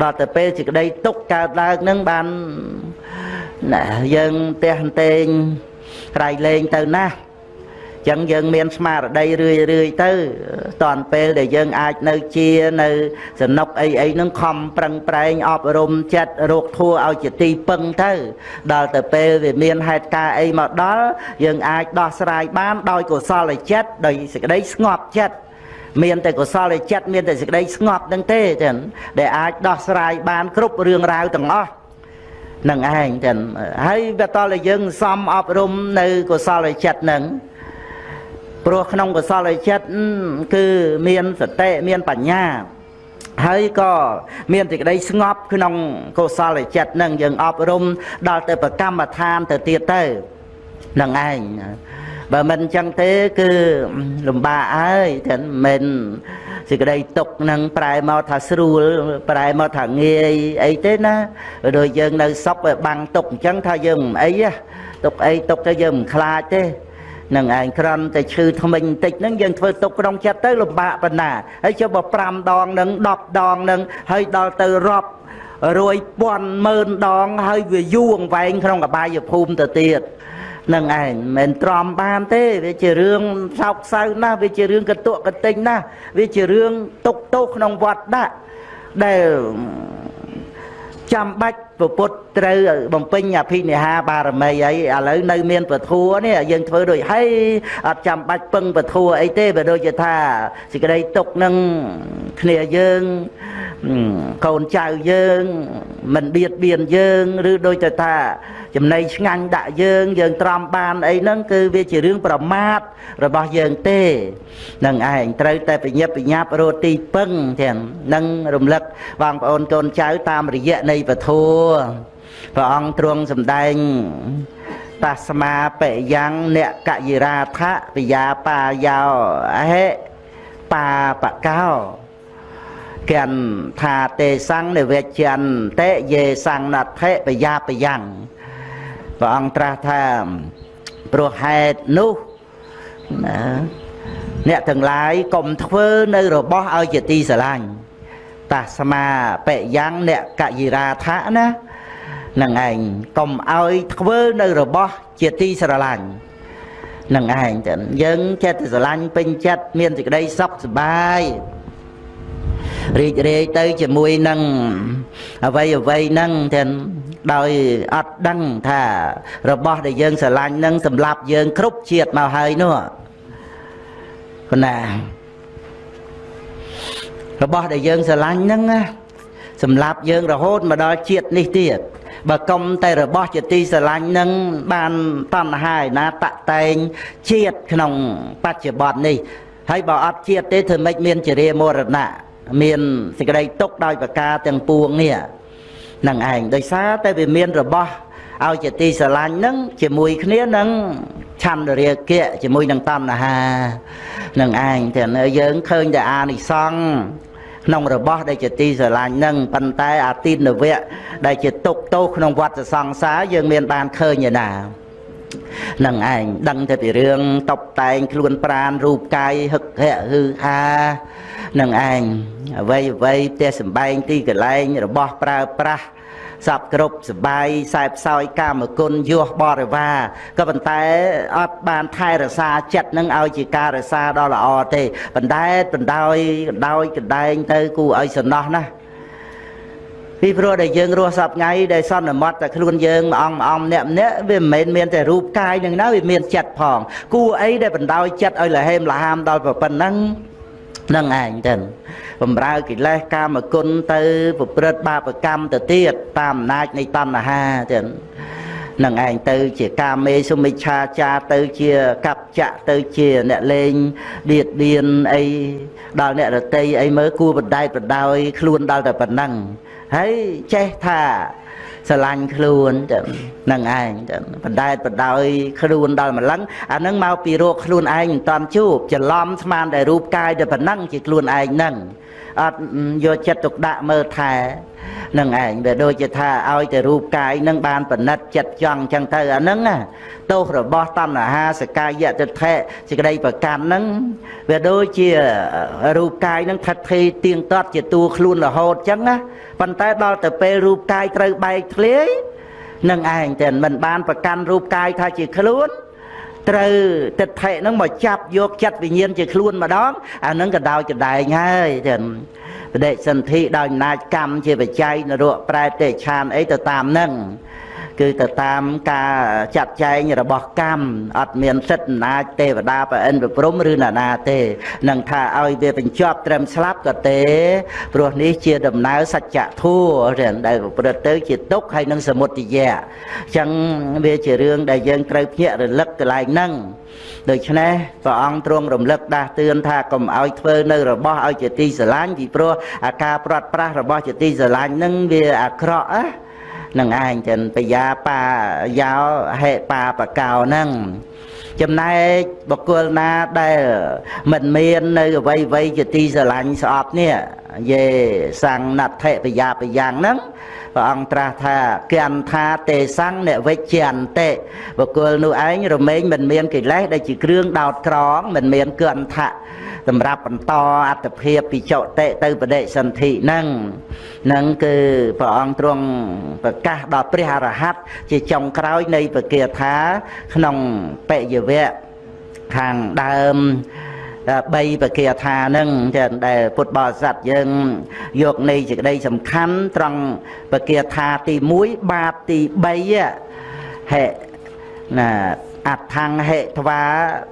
ដល់ទៅពេលសេចក្តីទុកកើតឡើងនឹងបានណាយើងទះតេងក្រៃលែងទៅណាស់ ចឹងយើងមានស្មារតីរឿយរឿយទៅតនពេលដែលយើងអាចនៅជានៅសនុកអីអីហ្នឹងខំប្រឹងប្រែងអប់រំចិត្តរោគធัวឲ្យជាទីពឹងទៅ ដល់ទៅពេលវាមានហេតុការអីមកដល់យើងអាចដោះស្រាយបានដោយកុសលចិត្តដោយសេចក្តីស្ងប់ចិត្តមានតែកុសលចិត្តមានតែសេចក្តីស្ងប់នឹងទេចឹងដែលអាចដោះស្រាយបានគ្រប់រឿងរ៉ាវទាំងអស់នឹងឯងចឹងហើយវាតតែយើងសំអប់រំនៅកុសលចិត្តនឹង ព្រោះក្នុងកុសលចិត្តគឺមានសតិមានបញ្ញាហើយក៏មានសេចក្តីស្ងប់ក្នុងកុសលចិត្តនឹងយើងអប់រំដល់ទៅប្រកម្មដ្ឋានទៅទៀតទៅនឹងឯងបើមិនអញ្ចឹងទេគឺលំបាកហើយតែមិនសេចក្តីទុកនឹងប្រែមកថាស្រួល ប្រែមកថាងាយអីទេណាដូចយើងនៅសពបាំងទុកអញ្ចឹងថាយើងមិនអីទុកអីទុកទៅយើងមិនខ្លាចទេ នឹងឯងក្រំតែឈឺថ្មិញបន្តិចហ្នឹងយើងធ្វើទុកក្នុងចិត្តទៅលំបាកប៉ុណ្ណាហើយចុះបើ5ដងនឹង10ដងនឹងហើយដល់ទៅរាប់រួយពាន់ម៉ឺនដងហើយវាយូរអង្វែងក្នុងកបាយភូមិទៅទៀតនឹងឯងមិនទ្រាំបានទេវាជារឿងសោកសៅណាស់វាជារឿងកតុកកតិញណាស់វាជារឿងទុកទោសក្នុងវត្តដាក់ដែលចាំបាច់ ពុទ្ធត្រូវបំពេញអភិនិហាបារមីអីឥឡូវនៅមានពធัวនេះយើងធ្វើដូចហេអត់ចាំបាច់ពឹងពធัวអីទេបើដូចជាថាសេចក្តីទុកនឹងគ្នាយើង កូនចៅយើងមិនបៀតបៀនយើងឬដូចទៅថាចំណៃឆ្ងាញ់ដាក់យើងយើងត្រាំបានអីហ្នឹងគឺវាជារឿងប្រមាថរបស់យើងទេនឹងឯងត្រូវតែបញ្ញាប់បញ្ញាប់រត់ទីពឹងទាំងនឹងរំលឹកបងប្អូនកូនចៅតាមរយៈនៃពធព្រះអង្គទ្រង់សម្ដែងតាស្មាបយ៉ាងអ្នកកយិរាថៈពយាបាយោអហេបាបកោ គិនថាទេសੰនិវជន្តេយេសੰណដ្ឋិបយាបយ៉ាងព្រះអង្គត្រាស់ថាព្រោះហេតុនោះណាអ្នកទាំងឡាយកុំធ្វើនៅរបស់ឲ្យជាទីស្រឡាញ់តាស្មាបយ៉ាងអ្នកកយិរាថៈណានឹងឯងកុំឲ្យធ្វើនៅរបស់ជាទីស្រឡាញ់នឹងឯងចឹងយើងចិត្តស្រឡាញ់ពេញចិត្តមានសេចក្តីសុខសប្បាយ រីករាយទៅជាមួយនឹងអ្វីអ្វីហ្នឹងទាំងដោយអត់ដឹងថារបស់ដែលយើងស្រឡាញ់នឹងសម្រាប់យើងគ្រប់ជាតិមកហើយនោះគណារបស់ដែលយើងស្រឡាញ់ហ្នឹងណាសម្រាប់យើងរហូតមកដល់ជាតិនេះទៀតបើកុំតែរបស់ជាទីស្រឡាញ់នឹងបានតណ្ហាឯណាតតែងជាតិក្នុងបច្ចុប្បន្ននេះហើយបើអត់ជាតិទេធ្វើម៉េចមានជារាមរណៈ មានសេចក្តីទុកដោយប្រការទាំងពួងនេះនឹងឯងដោយសារតែវាមានរបស់ឲ្យជាទីស្រឡាញ់នឹងជាមួយគ្នានឹងឆន្ទរាគៈជាមួយនឹងតណ្ហានឹងឯងតែយើងឃើញតែអានិសង្ឃក្នុងរបស់ដែលជាទីស្រឡាញ់នឹងប៉ុន្តែអាទិនវៈដែលជាទុកទោសក្នុងវត្តសង្សារយើងមានបានឃើញឯណា នឹងឯងដឹងតែពីរឿងតបតែងខ្លួនប្រានរូបកាយហឹកហៈហឺហានឹងឯងអ្វីអ្វីផ្ទះសំបែងទីកន្លែងរបស់ប្រើប្រាស់សពគ្រប់សបាយសែបសោយកាមគុណយោះបរិវារក៏ប៉ុន្តែអត់បានថែរក្សាចិត្តនឹងឲ្យជាការរក្សាដ៏ល្អទេបណ្ដែតបណ្ដោយកណ្ដោយកណ្ដែងទៅគូឲ្យសំណោះណា ពីព្រោះដែលយើងរស់សពថ្ងៃដែលសន្មត់តែខ្លួនយើងមួយអង្គមួយអង្គម្នាក់ម្នាក់វាមិនមែនមានតែរូបកាយនឹងណាវាមានចិត្តផងគួរអីដែលបណ្ដោយចិត្តឲ្យលហេមលហាមដល់ប៉ុណ្ណឹងនឹងឯងទៅបំរើកិលេសកាមគុណទៅប្រព្រឹត្តបាបកម្មទៅទៀតតាមអំណាចនៃតណ្ហាទៀតនឹងឯងទៅជាកាមេសុមិច្ឆាចាទៅជាកັບចៈទៅជាអ្នកលេងបៀតបៀនអីដល់អ្នករតីអីមើលគួរបដែតបដោយខ្លួនដល់តែប៉ុណ្ណឹង ហើយចេះថាស្រឡាញ់ខ្លួនចឹងនឹងឯងចឹងបដែតបដោយខ្លួនដល់ម្លឹងអានឹងមកពីរោគខ្លួនឯងមិនតាន់ជួបច្រឡំស្មានតែរូបកាយតែប៉ុណ្ណឹងជាខ្លួនឯងហ្នឹង អត់យកចិត្តទុកដាក់មើលថែនឹងឯងវាដូចជាថាឲ្យតែរូបកាយនឹងបានបណិតចិត្តចង់ចឹងទៅអាហ្នឹងណាទោសរបស់តណ្ហាសកាយតិថិសេចក្តីប្រកាន់ហ្នឹងវាដូចជារូបកាយហ្នឹងថិតថេរទៀងទាត់ជាតួខ្លួនរហូតចឹងណាប៉ុន្តែដល់ទៅពេលរូបកាយត្រូវបែកធ្លាយនឹងឯងតែមិនបានប្រកាន់រូបកាយថាជាខ្លួន ត្រូវទិដ្ឋិហ្នឹងមកចាប់យកចិត្តវិញ្ញាណជាខ្លួនម្ដងអាហ្នឹងក៏ដោយកដែងហើយចឹងបដិសន្ធិដោយអំណាចកម្មជាបច្ច័យនរកប្រែតេឆានអីទៅតាមហ្នឹង គឺទៅតាមការចាត់ចែងរបស់កម្មអត់មានសិទ្ធិអំណាចទេវតាប្រអិនប្រព្រំឬណានាទេនឹងថាឲ្យវាបញ្ចប់ត្រឹមស្លាប់ក៏ទេព្រោះនេះជាដំណើរសច្ចធម៌ដែលប្រព្រឹត្តទៅជាទុក្ខហើយនឹងសមុទយៈអញ្ចឹងវាជារឿងដែលយើងត្រូវភ្ញាក់រលឹកកន្លែងហ្នឹងដូច្នេះព្រះអង្គទ្រង់រំលឹកដាស់តឿនថាកុំឲ្យធ្វើនៅរបស់ឲ្យជាទីស្រឡាញ់ពីព្រោះអាការព្រាត់ប្រាសរបស់ជាទីស្រឡាញ់ហ្នឹងវាអាក្រក់ណា នឹងឯងចឹងបយាបាយោហេបាបកោហ្នឹងចំណែកបុគ្គលណាដែលមិនមាននៅអវ័យវ័យជាទីស្រឡាញ់ស្អប់នេះយេសੰណដ្ឋិបយាបយ៉ាងហ្នឹងព្រះអង្គត្រាស់ថាគន្ថាទេសੰអ្នកវិជ្ជន្តិបុគ្គលនោះឯងរមែងមិនមានកិលេសដែលជាគ្រឿងដោតក្រងមិនមានគន្ថាសម្រាប់បន្តអត្តភាពពីចតិទៅបដិសន្ធិហ្នឹងហ្នឹងគឺព្រះអង្គទ្រង់ប្រកាសដល់ព្រះអរហន្តជាចុងក្រោយនៃពគាថាក្នុងបយវៈខាងដើម បីបគាថានឹងចឹងដែលពុទ្ធបរិស័ទយើងយកនៃសេចក្តីសំខាន់ត្រង់បគាថាទី1បាបទី3ហេណាអថង្ហេធ្វា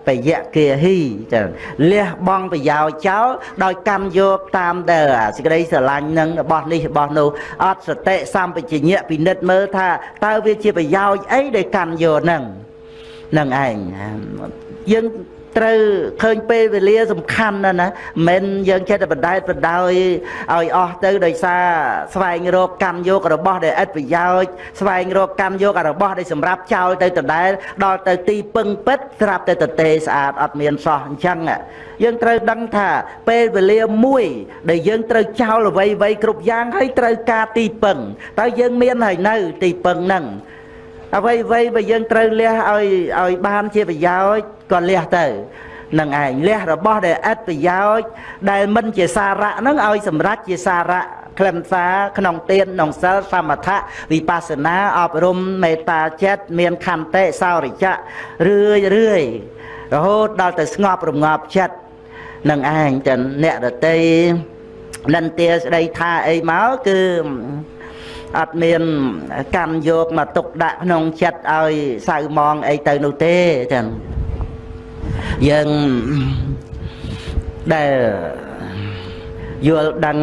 បយៈគាហីចឹងលះបង់ប្រយោជន៍ចោលដោយកម្មយកតាមដែលសេចក្តីស្រឡាញ់នឹងរបស់នេះរបស់នោះអត់សតិសម្បជញ្ញៈពិនិត្យមើលថាតើវាជាប្រយោជន៍អីដែលកម្មយកនឹងនឹងឯងយើង ត្រូវឃើញពេលវេលាសំខាន់ណាស់ណាមិនយើងចេះតែបដែតបដោយឲ្យអស់ទៅដោយសារស្វែងរកកម្មយករបស់ដែលឥតប្រយោជន៍ស្វែងរកកម្មយករបស់ដែលសម្រាប់ចោលទៅដដែលដល់ទៅទីពឹងពិតស្រាប់តែតទេស្អាតអត់មានសោះអញ្ចឹងយើងត្រូវដឹងថាពេលវេលាមួយ ដែលយើងត្រូវចោលអ្វីអ្វីគ្រប់យ៉ាងហើយត្រូវការទីពឹងតើយើងមានហើយនៅទីពឹងហ្នឹង អ្វីអ្វីបើយើងត្រូវលះឲ្យឲ្យបានជាប្រយោជន៍ក៏លះទៅនឹងឯងលះរបស់ដែលឥតប្រយោជន៍ដែលមិនជាសារៈនឹងឲ្យសម្រេចជាសារៈខ្លឹមសារក្នុងទានក្នុងសិលសមថៈវិបស្សនាអប់រំមេត្តាចិត្តមានខន្តិសោរិចៈរឿយរឿយរហូតដល់ទៅស្ងប់រងាប់ចិត្តនឹងឯងចឹងអ្នករតីនិន្ទាស្ដីថាអីមកគឺ អត់មានកម្មយកមកទុកដាក់ក្នុងចិត្តឲ្យសៅมองអីទៅនោះទេចឹងយើងដែល យល់ដឹង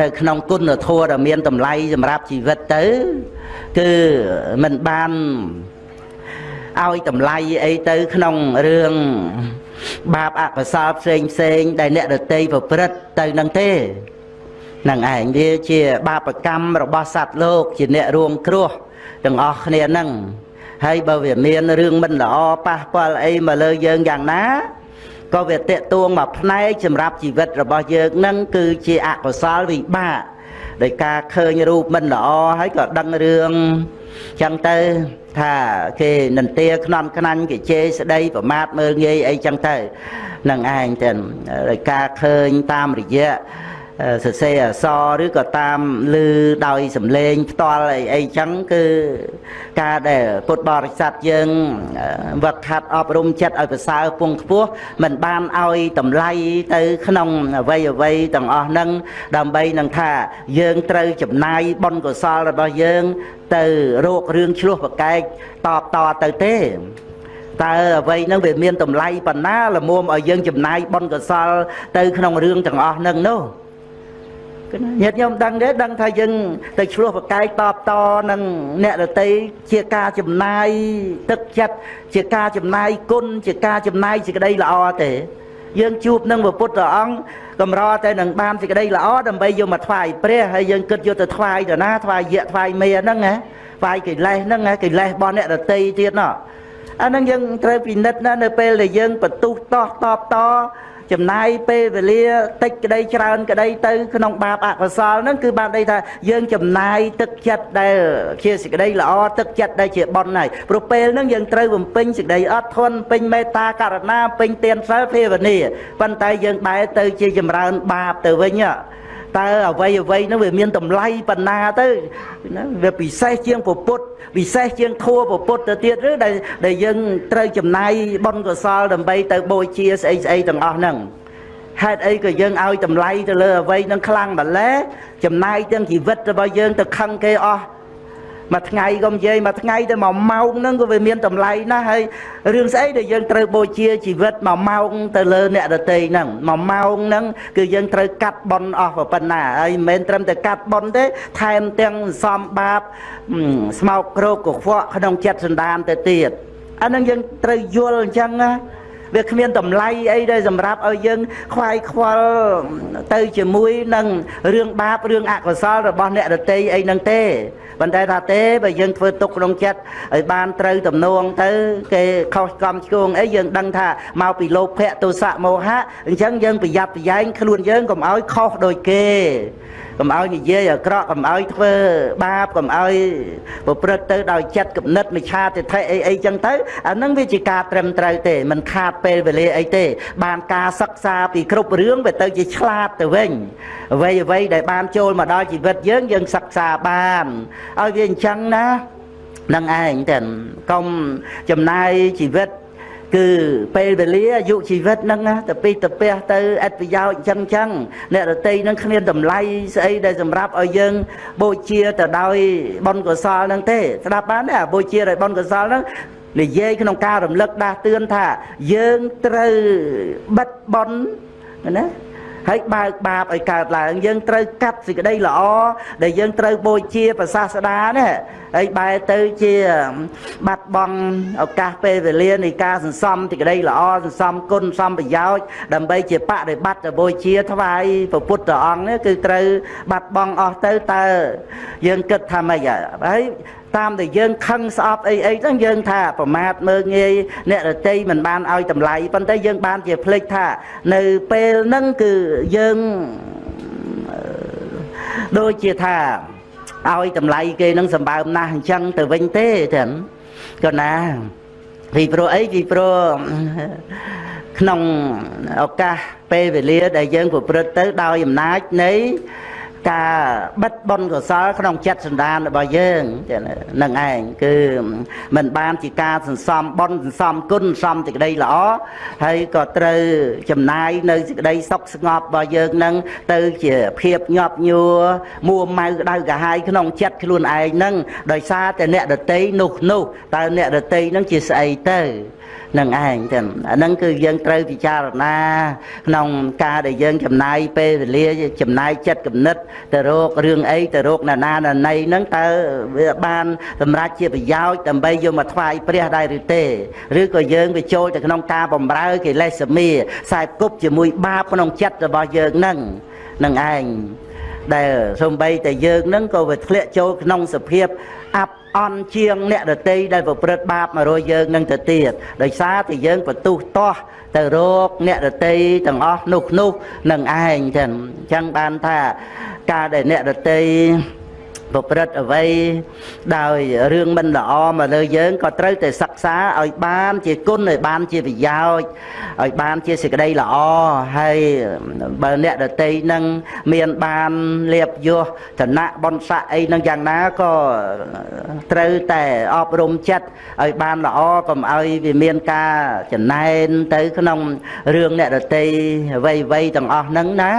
នៅក្នុងគុណធម៌ដែលមានតម្លៃសម្រាប់ជីវិតទៅគឺមិនបានឲ្យតម្លៃអីទៅក្នុងរឿងបាបអកុសលផ្សេងផ្សេងដែលអ្នកដតីប្រព្រឹត្តទៅនឹងទេ នឹងឯងវាជាបាបកម្មរបស់សត្វលោក ជាអ្នករួមគ្រោះទាំងអស់គ្នានឹងហើយបើវាមានរឿងមិនល្អប៉ះពាល់អីមកលើយើងយ៉ាងណាក៏វាតេតួងមកផ្នែកសម្រាប់ជីវិតរបស់យើងនឹងគឺជាអកុសលវិបាកដោយការឃើញរូបមិនល្អហើយក៏ដឹងរឿងចឹងទៅថាគេនន្ទាខ្នំខ្នាញ់គេជេរស្ដីប្រមាថមើលងាយអីចឹងទៅនឹងឯងទៅដោយការឃើញតាមរយៈ សរសេរអសរឬក៏តាមឮដោយសំឡេងផ្ទាល់អីអីចឹងគឺការដែលពុទ្ធបរិស័ទយើងវឹកហាត់អប់រំចិត្តឲ្យប្រសើរពងខ្ពស់មិនបានឲ្យតម្លៃទៅក្នុងអវ័យអវ័យទាំងអស់ហ្នឹងដើម្បីនឹងថាយើងត្រូវចំណាយបុណ្យកុសលរបស់យើង ទៅរោគរឿងឆ្លោះប្រកែកតបតទៅទេតើអ្វីហ្នឹងវាមានតម្លៃប៉ុណ្ណាល្មមឲ្យយើងចំណាយបុណ្យកុសល ទៅក្នុងរឿងទាំងអស់ហ្នឹងនោះ ញាតិញោមដឹងទេដឹងថាយើងទៅឆ្លោះប្រកែកតបតនឹងអ្នករតីជាការចំណាយទឹកចិត្តជាការចំណាយគុណជាការចំណាយសេចក្តីល្អទេយើងជួបនឹងព្រះពុទ្ធអង្គកម្រតែនឹងបានសេចក្តីល្អដើម្បីយកមកថ្វាយព្រះហើយយើងគិតយកទៅថ្វាយទៅណាថ្វាយយៈថ្វាយមេហ្នឹងណាថ្វាយកិលេសហ្នឹងណាកិលេសរបស់អ្នករតីទៀតណោះអាហ្នឹងយើងត្រូវពិនិត្យណានៅពេលដែលយើងបន្ទុះតោះតបត ចំណាយពេលវេលាតិចក្តីច្រើនក្តីទៅក្នុងបាបអកុសលហ្នឹងគឺបានន័យថាយើងចំណាយទឹកចិត្តដែលជាសេចក្តីល្អទឹកចិត្តដែលជាបុណ្យហើយព្រោះពេលហ្នឹងយើងត្រូវបំពេញសេចក្តីអត់ធន់ពេញមេត្តាករណាពេញទានសិលភាវនាប៉ុន្តែយើងបែរទៅជាចម្រើនបាបទៅវិញតើអ្វីអ្វីហ្នឹងវាមានតម្លៃប៉ុណ្ណាទៅណាវាពិសេសជាងពុទ្ធ ពិសេសជាងធัวពុទ្ធទៅទៀតឬដែលដែលយើងត្រូវចំណាយបុណ្យកុសលដើម្បីទៅបូជាស្អីស្អីទាំងអស់ហ្នឹងហេតុអីក៏យើងឲ្យតម្លៃទៅលើអ្វីនឹងខ្លាំងម្ល៉េះចំណាយទាំងជីវិតរបស់យើងទៅខឹងគេអស់ មួយថ្ងៃក៏និយាយមួយថ្ងៃទៅមួយម៉ោងហ្នឹងក៏វាមានតម្លៃណាស់ហើយរឿងស្អីដែលយើងត្រូវបូជាជីវិតមួយម៉ោងទៅលើអ្នកដតីហ្នឹងមួយម៉ោងហ្នឹងគឺយើងត្រូវកាត់បន់អស់ប៉ុណ្ណាហើយមិនមែនត្រឹមតែកាត់បន់ទេថែមទាំងសំបាបស្មោកគ្រោកកខ្វក់ក្នុងចិត្តសន្តានទៅទៀតអានឹងយើងត្រូវយល់អញ្ចឹងណា វាគ្មានតម្លៃអីដែលសម្រាប់ឲ្យយើងខ្វាយខ្វល់ទៅជាមួយនឹងរឿងបាបរឿងអកុសលរបស់អ្នករតីអីហ្នឹងទេប៉ុន្តែថាទេបើយើងធ្វើទុកក្នុងចិត្តឲ្យបានត្រូវទំនងទៅគេខុសកំឆ្គងអីយើងដឹងថាមកពីលោភៈទោសៈមោហៈអញ្ចឹងយើងប្រយ័ត្នប្រយែងខ្លួនយើងកុំឲ្យខុសដូចគេ កុំឲ្យនិយាយអាក្រក់កុំឲ្យធ្វើបាបកុំឲ្យប្រព្រឹត្តទៅដោយចិត្តគំនិតមិឆាទិដ្ឋិអីអីចឹងទៅអានឹងវាជាការត្រឹមត្រូវទេมันខាតពេលវេលាអីទេ បានការសិក្សាពីគ្រប់រឿងវាទៅជាឆ្លាតទៅវិញអ្វីអ្វីដែលបានចូលមកដល់ជីវិតយើងយើងសិក្សាបានឲ្យវាអញ្ចឹងណានឹងឯងតែកុំចំណាយជីវិត គឺពេលវេលាអាយុជីវិតហ្នឹងទៅពីទៅពះទៅអត្តប្រយោជន៍អញ្ចឹងអញ្ចឹងអ្នករតីហ្នឹងគ្មានតម្លៃស្អីដែលសម្រាប់ឲ្យយើងបូជាទៅដោយបុណ្យកុសលហ្នឹងទេស្ដាប់បានទេអាបូជាដោយបុណ្យកុសលហ្នឹងនិយាយក្នុងការរំលឹកដាស់តឿនថាយើងត្រូវបិទបុណ្យណា ហើយបើកបាបឲ្យកើតឡើង យើងត្រូវកាត់សេចក្តីល្អដែលយើងត្រូវបូជាប្រសាស្ដាណាហើយបែរទៅជា បាត់បង់ឱកាសពេលវេលានៃការសន្សំសេចក្តីល្អសន្សំគុណសន្សំប្រយោជន៍ដើម្បីជាបដិបត្តិទៅបូជាថ្វាយព្រះពុទ្ធអង្គនេះគឺត្រូវបាត់បង់អស់ទៅតើយើងគិតថាម៉េចហើយ តាមដែលយើងខឹងស្អប់អីអីហ្នឹងយើងថាប្រមាថមើងងាយអ្នករតីមិនបានឲ្យតម្លៃប៉ុន្តែយើងបានជាភ្លេចថា នៅពេលហ្នឹងគឺយើងដូចជាថាឲ្យតម្លៃគេនឹងសម្បើមណាស់អញ្ចឹងទៅវិញទេចឹងក៏ណាពីព្រោះអីពីព្រោះក្នុងឱកាសពេលវេលាដែលយើងប្រព្រឹត្តទៅដោយអំណាចនៃ ការបិទបុណ្យកុសលក្នុងចិត្តសន្តានរបស់យើងនឹងឯងគឺមិនបានជាការសន្សំបុណ្យសន្សំគុណសន្សំសេចក្តីល្អហើយក៏ត្រូវចំណាយនៅសេចក្តីសុខស្ងប់របស់យើងនឹងទៅជាភាពញាប់ញួរមួម៉ៅក្តៅកាហាយក្នុងចិត្តខ្លួនឯងនឹងដោយសារតែអ្នកដតីនោះនោះតើអ្នកដតីនឹងជាស្អីទៅ នឹងឯងចឹងអាហ្នឹងគឺយើងត្រូវពិចារណាក្នុងការដែលយើងចំណាយពេលវេលាចំណាយចិត្តគំនិតទៅរករឿងអីទៅរកណានាណណីហ្នឹងតើវាបានសម្រាប់ជាប្រយោជន៍ដើម្បីយកមកថ្វាយព្រះដែរឬទេឬក៏យើងវាចូលទៅក្នុងការបំរើកិលេសមាខ្សែគប់ជាមួយបាបក្នុងចិត្តរបស់យើងហ្នឹងនឹងឯងដែលសំបីតែយើងនឹងក៏វាធ្លាក់ចូលក្នុងសភាពអាប់ អន់ជាងអ្នកដតីដែលប្រព្រឹត្តបាបមករយយើងនឹងទៅទៀតដោយសារតែយើងបន្ទុះតោះទៅរកអ្នកដតីទាំងអស់នោះនោះនឹងឯងចឹងអញ្ចឹងបានថាការដែលអ្នកដតី ប្រព្រឹត្តអ្វីដោយរឿងមិនល្អមកលើយើងក៏ត្រូវតែសិក្សាឲ្យបានជាគុណឲ្យបានជាប្រយោជន៍ឲ្យបានជាសេចក្តីល្អហើយបើអ្នកដតីនឹងមានបានលៀបយោឋានៈបនស័កអីនឹងយ៉ាងណាក៏ត្រូវតែអប់រំចិត្តឲ្យបានល្អកុំឲ្យវាមានការចំណែនទៅក្នុងរឿងអ្នកដតីអ្វីៗទាំងអស់ហ្នឹងណា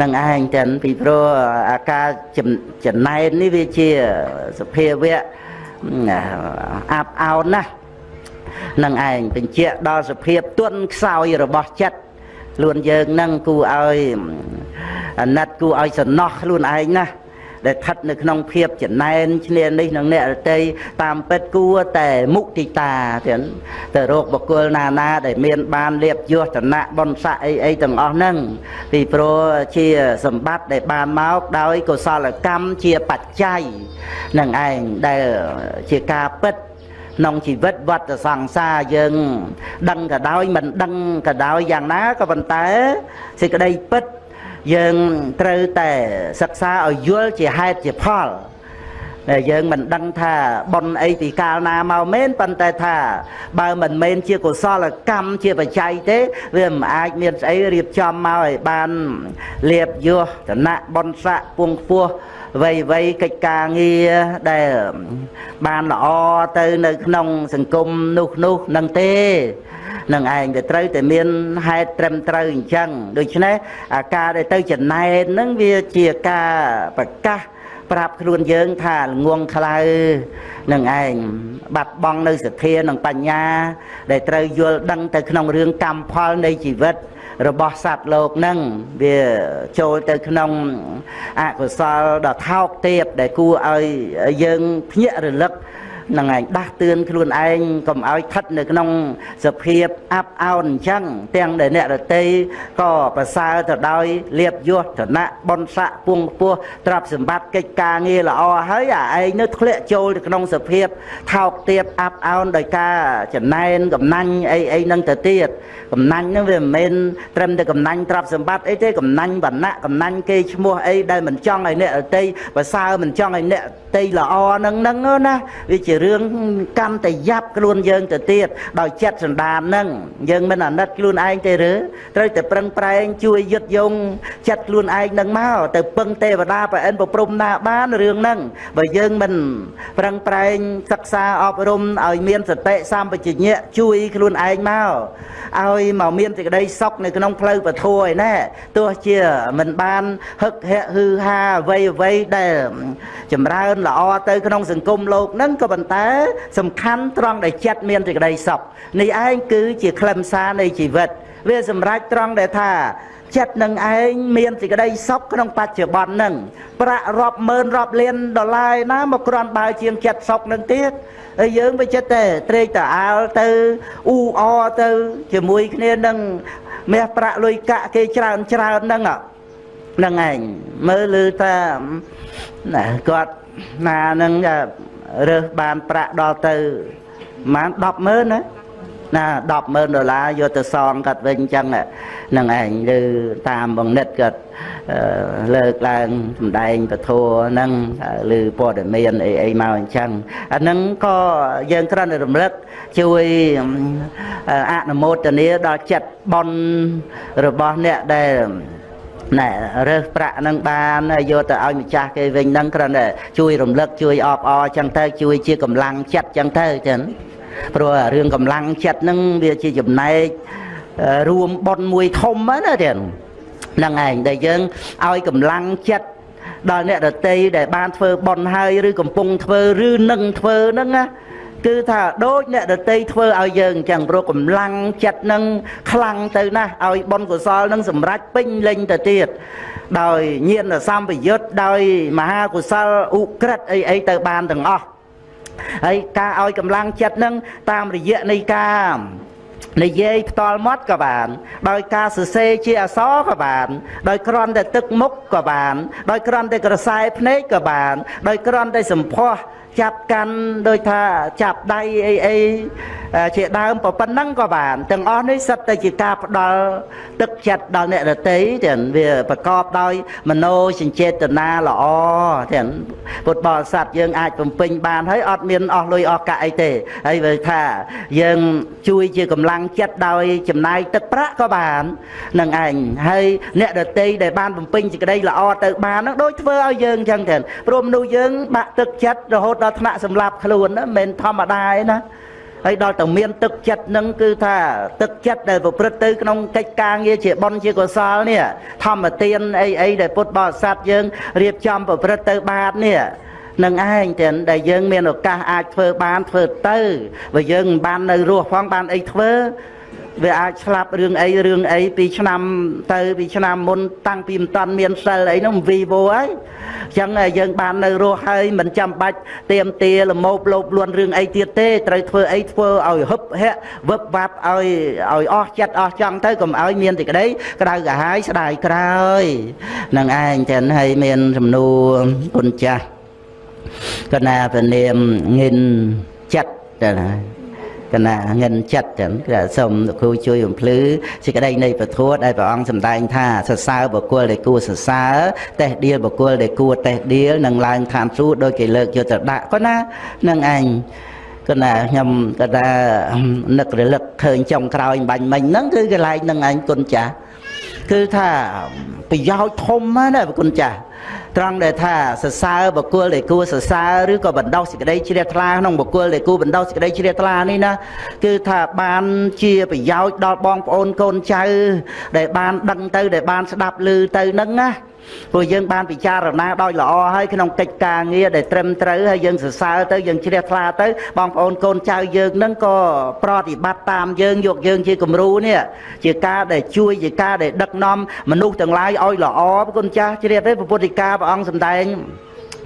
នឹងឯងទាំងពីព្រោះអាការចំណែននេះវាជាសភាវៈអាប់អោនណាស់នឹងឯងបញ្ជាក់ដល់សភាពទន់ខ្សោយរបស់ចិត្តខ្លួនយើងនឹងគូឲ្យអាណិតគូឲ្យសំណោះខ្លួនឯងណា ដែលស្ថិតនៅក្នុងភាពចំណែនឈ្នានេះនឹងអ្នករតីតាមពិតគួរតែមុទិតាទៀតទៅរកបកគលណាណាដែលមានបានលៀបយោធនៈបនស័កអីអីទាំងអស់ហ្នឹងពីព្រោះជាសម្បត្តិដែលបានមកដោយកុសលកម្មជាបច្ច័យនឹងឯងដែលជាការពិតក្នុងជីវិតវត្តសង្សារយើង ដឹងក៏ដោយមិនដឹងក៏ដោយយ៉ាងណាក៏ប៉ុន្តែសេចក្តីពិត យើងត្រូវតែសិក្សាឲ្យយល់ជាហេតុជាផលតែយើងមិនដឹងថាប៉ុនអីពីកាលណាមកមែនប៉ុន្តែថា បើមិនមែនជាកុសលកម្មជាបច្ច័យទេវាមិនអាចមានស្អីរៀបចំមកឲ្យបានលៀបយោឋានៈប៉ុនស័កពងខ្ពស់ វ័យវ័យកិច្ចការងារដែលបានល្អទៅនៅក្នុង សង្គមនោះនោះនឹងទេនឹងឯងវាត្រូវតែមានហេតុត្រឹមត្រូវអញ្ចឹងដូច្នេះអាការដែលទៅចំណែនហ្នឹងវាជាការប្រកាសប្រាប់ខ្លួនយើងថាល្ងងខ្លៅនឹងឯងបាត់បង់នៅសទ្ធានិងបញ្ញា ដែលត្រូវយល់ដឹងទៅក្នុងរឿងកម្មផលនៃជីវិត របស់សត្វលោកនឹងវាចូលទៅក្នុងអកុសលដ៏ថោកទាបដែលគួរឲ្យយើងភ្ញាក់រលឹក នឹងឯងដាស់តឿនខ្លួនឯងកុំឲ្យស្ថិតនៅក្នុងសភាពអាប់អោនអញ្ចឹងទាំងដែលអ្នករតីក៏ប្រសើរទៅដោយលៀបយសឋានៈបនស័កពងពោះទ្រព្យសម្បត្តិកិច្ចការងារល្អហើយអាឯងនៅធ្លាក់ចូលទៅក្នុងសភាពថោកទាបអាប់អោនដោយការចំណែនកំណាញ់អីអីនឹងទៅទៀតកំណាញ់នឹងវាមិនមែនត្រឹមតែកំណាញ់ទ្រព្យសម្បត្តិអីទេកំណាញ់វណ្ណៈកំណាញ់គេឈ្មោះអីដែលមិនចង់ឲ្យអ្នករតីប្រសើរមិនចង់ឲ្យអ្នកតីល្អនឹងហ្នឹងណាវាជារឿងកម្មតែយ៉ាប់ខ្លួនយើងទៅទៀតដោយចិត្តសន្តានហ្នឹងយើងមិនអាណិតខ្លួនឯងទេឬត្រូវតែប្រឹងប្រែងជួយយឹតយងចិត្តខ្លួនឯងហ្នឹងមកទៅពឹងទេវតាប្រអិនប្រព្រំណាបានរឿងហ្នឹងបើយើងមិនប្រឹងប្រែងសិក្សាអប់រំឲ្យមានសតិសម្បជញ្ញៈជួយខ្លួនឯងមកឲ្យមកមានសេចក្តីសុខនៅក្នុងផ្លូវពធឯណែទោះជាមិនបានហឹកហែកហឺហាអ្វីអ្វីដែលចម្រើនល្អទៅក្នុងសង្គមលោកហ្នឹងក៏ប៉ុន្តែ សំខាន់ត្រង់ដែលចិត្តមានសេចក្តីសុខនេះឯងគឺជាខ្លឹមសារនៃជីវិត វាសម្រេចត្រង់ដែលថាចិត្តនឹងឯងមានសេចក្តីសុខក្នុងបច្ចុប្បន្ននឹងប្រាក់រាប់ម៉ឺនរាប់លានដុល្លារណាមកគ្រាន់បើជាងចិត្តសុខនឹងទៀតហើយយើងវាចិត្តតែត្រេកតាអាលទៅអ៊ូអទៅជាមួយគ្នានឹងមាសប្រាក់លុយកាក់គេច្រើនច្រើនហ្នឹងហ្នឹងឯងមើលឮថាណាគាត់ណានឹង រើសបានប្រាក់ដល់ទៅប្រហែល100000ណាណា100,000ដុល្លារយកទៅសងគាត់វិញអញ្ចឹងនឹងឯងឬតាមបង្និតគាត់លើកឡើងសម្ដែងពធហ្នឹងឬព័ត៌មានអីអីមកអញ្ចឹងអាហ្នឹងក៏យើងគ្រាន់តែរំលឹកជួយអនុមោទនាដល់ចិត្តបនរបស់អ្នកដែល ណែរើសប្រាក់នឹងបានយកទៅឲ្យម្ចាស់គេវិញហ្នឹងគ្រាន់តែជួយរំលឹកជួយអបអរចឹងទៅជួយជាកម្លាំងចិត្តចឹងទៅចឹងព្រោះរឿងកម្លាំងចិត្តហ្នឹងវាជាចំណែករួមប៉ុនមួយធំណាចឹងហ្នឹងឯងដែលយើងឲ្យកម្លាំងចិត្តដល់អ្នកដតីដែលបានធ្វើប៉ុនហើយឬកំពុងធ្វើឬនឹងធ្វើហ្នឹងណា គឺថាដូចអ្នកដតីធ្វើឲ្យយើងអញ្ចឹងព្រោះកម្លាំងចិត្តនឹងខ្លាំងទៅណាស់ឲ្យបុណ្យកុសលនឹងសម្រេចពេញលេញទៅទៀតដោយញាណសម្បយុទ្ធដោយមហាកុសលឧក្រិតអីអីទៅបានទាំងអស់ហើយការឲ្យកម្លាំងចិត្តនឹងតាមរយៈនៃការនិយាយផ្ទាល់មាត់ក៏បាន ដោយការសរសេរជាអក្សរក៏បាន ដោយគ្រាន់តែទឹកមុខក៏បាន ដោយគ្រាន់តែក្រសែភ្នែកក៏បាន ដោយគ្រាន់តែសម្ផស្ស ចាប់កាន់ដូចថាចាប់ដៃអីអី ជាដើមប៉ុណ្ណឹងក៏បានទាំងអស់នេះសិតតែជាការផ្ដល់ទឹកចិត្តដល់អ្នករតីទាំងវាប្រកបដោយមโนសញ្ចេតនាល្អទាំងពុទ្ធបរិស័ទយើងអាចបំពេញបានហើយអត់មានអស់លុយអស់កាក់អីទេហើយវាថាយើងជួយជាកម្លាំងចិត្តដោយចំណាយទឹកប្រាក់ក៏បាននឹងឯងហើយអ្នករតីដែលបានបំពេញសេចក្តីល្អទៅបាននឹងដូចធ្វើឲ្យយើងអញ្ចឹងទាំងព្រោះមនុស្សយើងបាក់ទឹកចិត្តរហូតដល់ថ្នាក់សម្លាប់ខ្លួនណាមិនធម្មតាទេណា ហើយដល់តែមានទឹកចិត្តនឹងគឺថាទឹកចិត្តដែលប្រព្រឹត្តទៅក្នុងកិច្ចការងារជាបុណ្យជាកុសលនេះធម្មទានអីអីដែលពុទ្ធបរិស័ទយើងរៀបចំប្រព្រឹត្តទៅបាតនេះនឹងឯងទាំងដែលយើងមានឱកាសអាចធ្វើបានធ្វើទៅបើយើងមិនបាននៅរស់ផងបានអីធ្វើ វាអាចឆ្លាប់រឿងអីរឿងអីពីឆ្នាំទៅពីឆ្នាំមុនតាំងពីមិនតាន់មានសិលអីនោះវីវោហើយអញ្ចឹងយើងបាននៅរស់ហើយមិនចាំបាច់ទៀមទាលមោបលោបលួនរឿងអីទៀតទេត្រូវធ្វើអីធ្វើឲ្យហឹបហៈវឹបវាប់ឲ្យឲ្យអស់ចិត្តអស់ចង់ទៅកុំឲ្យមានទីក្តីក្តៅកាហាយស្ដាយក្រោយនឹងឯងចឹងហើយមានសំណួរគុណចាស់កណាពនាមងិនចិត្តទៅណា កណាងិនចិត្តចឹងគឺសូមលោកគ្រូជួយបំភ្លឺសេចក្តីនៃពធដែលព្រះអង្គសម្ដែងថាសរសើរបុគ្គលដែលគួរសរសើរតេះដៀលបុគ្គលដែលគួរតេះដៀលនឹងឡើងឋានសួគ៌ដោយគេលើកយកទៅដាក់ក៏ណានឹងឯងក៏ណាខ្ញុំក៏ថានឹករលឹកឃើញចុងក្រោយបាញ់មិញហ្នឹងគឺកន្លែងនឹងឯងគុណចាស់គឺថាប្រយោជន៍ធំណាស់គុណចាស់ ត្រង់ដែលថាសរសើរបុគ្គលដែលគួរសរសើរឬក៏បណ្ដោះសេចក្តីជ្រះថ្លាក្នុងបុគ្គលដែលគួរបណ្ដោះសេចក្តីជ្រះថ្លានេះណាគឺថាបានជាប្រយោជន៍ដល់បងប្អូនកូនចៅដែលបានដឹងទៅដែលបានស្ដាប់ឮទៅនឹងណា ព្រោះយើងបានពិចារណាដោយល្អហើយក្នុងកិច្ចការងារដែលត្រឹមត្រូវហើយយើងសរសើរទៅយើងជ្រះថ្លាទៅបងប្អូនកូនចៅយើងនឹងក៏ប្រតិបត្តិតាមយើងយកយើងជាគំរូនេះជាការដែលជួយជាការដែលដឹកនាំមនុស្សទាំងឡាយឲ្យល្អគុណចាស់ជ្រាបទេពុទ្ធិកាព្រះអង្គសម្ដែង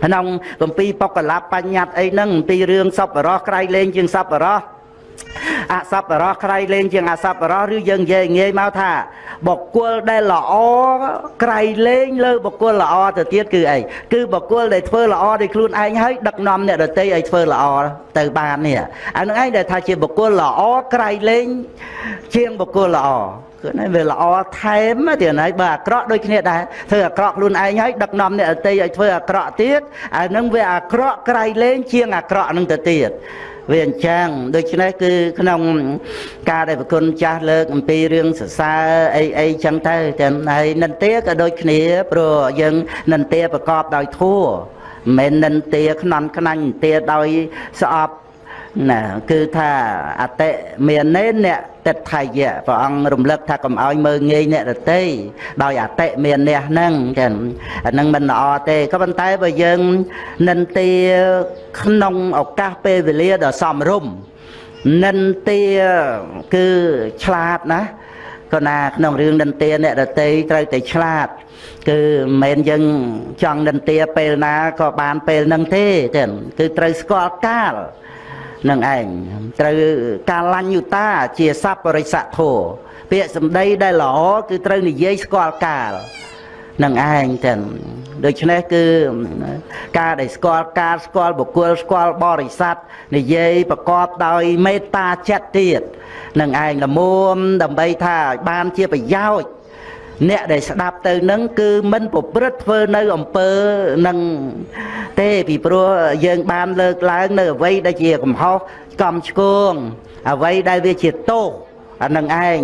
ក្នុងគម្ពីរបកលបញ្ញត្តិអីហ្នឹងអំពីរឿងសពរោះក្រៃលែងជាងសពរោះ អសប្បរោះក្រៃលែងជាងអសប្បរោះឬយើងនិយាយងាយមកថាបុគ្គលដែលល្អក្រៃលែងលើបុគ្គលល្អទៅទៀតគឺអីគឺបុគ្គលដែលធ្វើល្អដោយខ្លួនឯងហើយដឹកនាំអ្នកដទៃឲ្យធ្វើល្អទៅបាននេះអានឹងឯងដែលថាជាបុគ្គលល្អក្រៃលែងជាងបុគ្គលល្អគឺនេះវាល្អថែមទៀតហើយបើអាក្រក់ដូចគ្នាដែរធ្វើអាក្រក់ខ្លួនឯងហើយដឹកនាំអ្នកដទៃឲ្យធ្វើអាក្រក់ទៀតអានឹងវាអាក្រក់ក្រៃលែងជាងអាក្រក់នឹងទៅទៀត វាអញ្ចឹងដូច្នេះគឺក្នុងការដែលប្រគុណចាស់លើកអំពីរឿងសរសើរអីអីចឹងទៅទាំងហើយនិន្ទាក៏ដូចគ្នាព្រោះយើងនិន្ទាប្រកបដោយធัวមិនមែននិន្ទាខ្នន់ខ្នាញ់និន្ទាដោយស្អប់ ណាគឺថាអតិមាននេអ្នកតិដ្ឋាយៈព្រះអង្គរំលឹកថាកុំឲ្យមើងងាយអ្នករតីដោយអតិមានអ្នកហ្នឹងចឹងអាហ្នឹងមិនល្អទេក៏ប៉ុន្តែបើយើងនិន្ទាក្នុងឱកាសពេលវេលាដ៏សមរម្យនិន្ទាគឺឆ្លាតណាក៏ណាក្នុងរឿងនិន្ទាអ្នករតីត្រូវតែឆ្លាត គឺមិនមែនយើងចង់និន្ទាពេលណាក៏បានពេលហ្នឹងទេចឹងគឺត្រូវស្គាល់កាល នឹងឯងត្រូវកាលញ្ញុតាជាសัพពរិស័ធោពាក្យសម្ដីដែលល្អគឺត្រូវនិយាយស្គាល់កាលនឹងឯងចឹងដូច្នេះគឺការដែលស្គាល់ការស្គាល់បុគ្គលស្គាល់បរិស័ទនិយាយប្រកបដោយមេត្តាចិត្តទៀតនឹងឯងល្មមដើម្បីថាឲ្យបានជាប្រយោជន៍ អ្នកដែលស្ដាប់ទៅនឹងគឺមិនប្រព្រឹត្តធ្វើនៅអំពើនឹងទេពីព្រោះយើងបានលើកឡើងនៅអ្វីដែលជាកំហុសកំឆ្គងអ្វីដែលវាជាទោសអានឹងឯង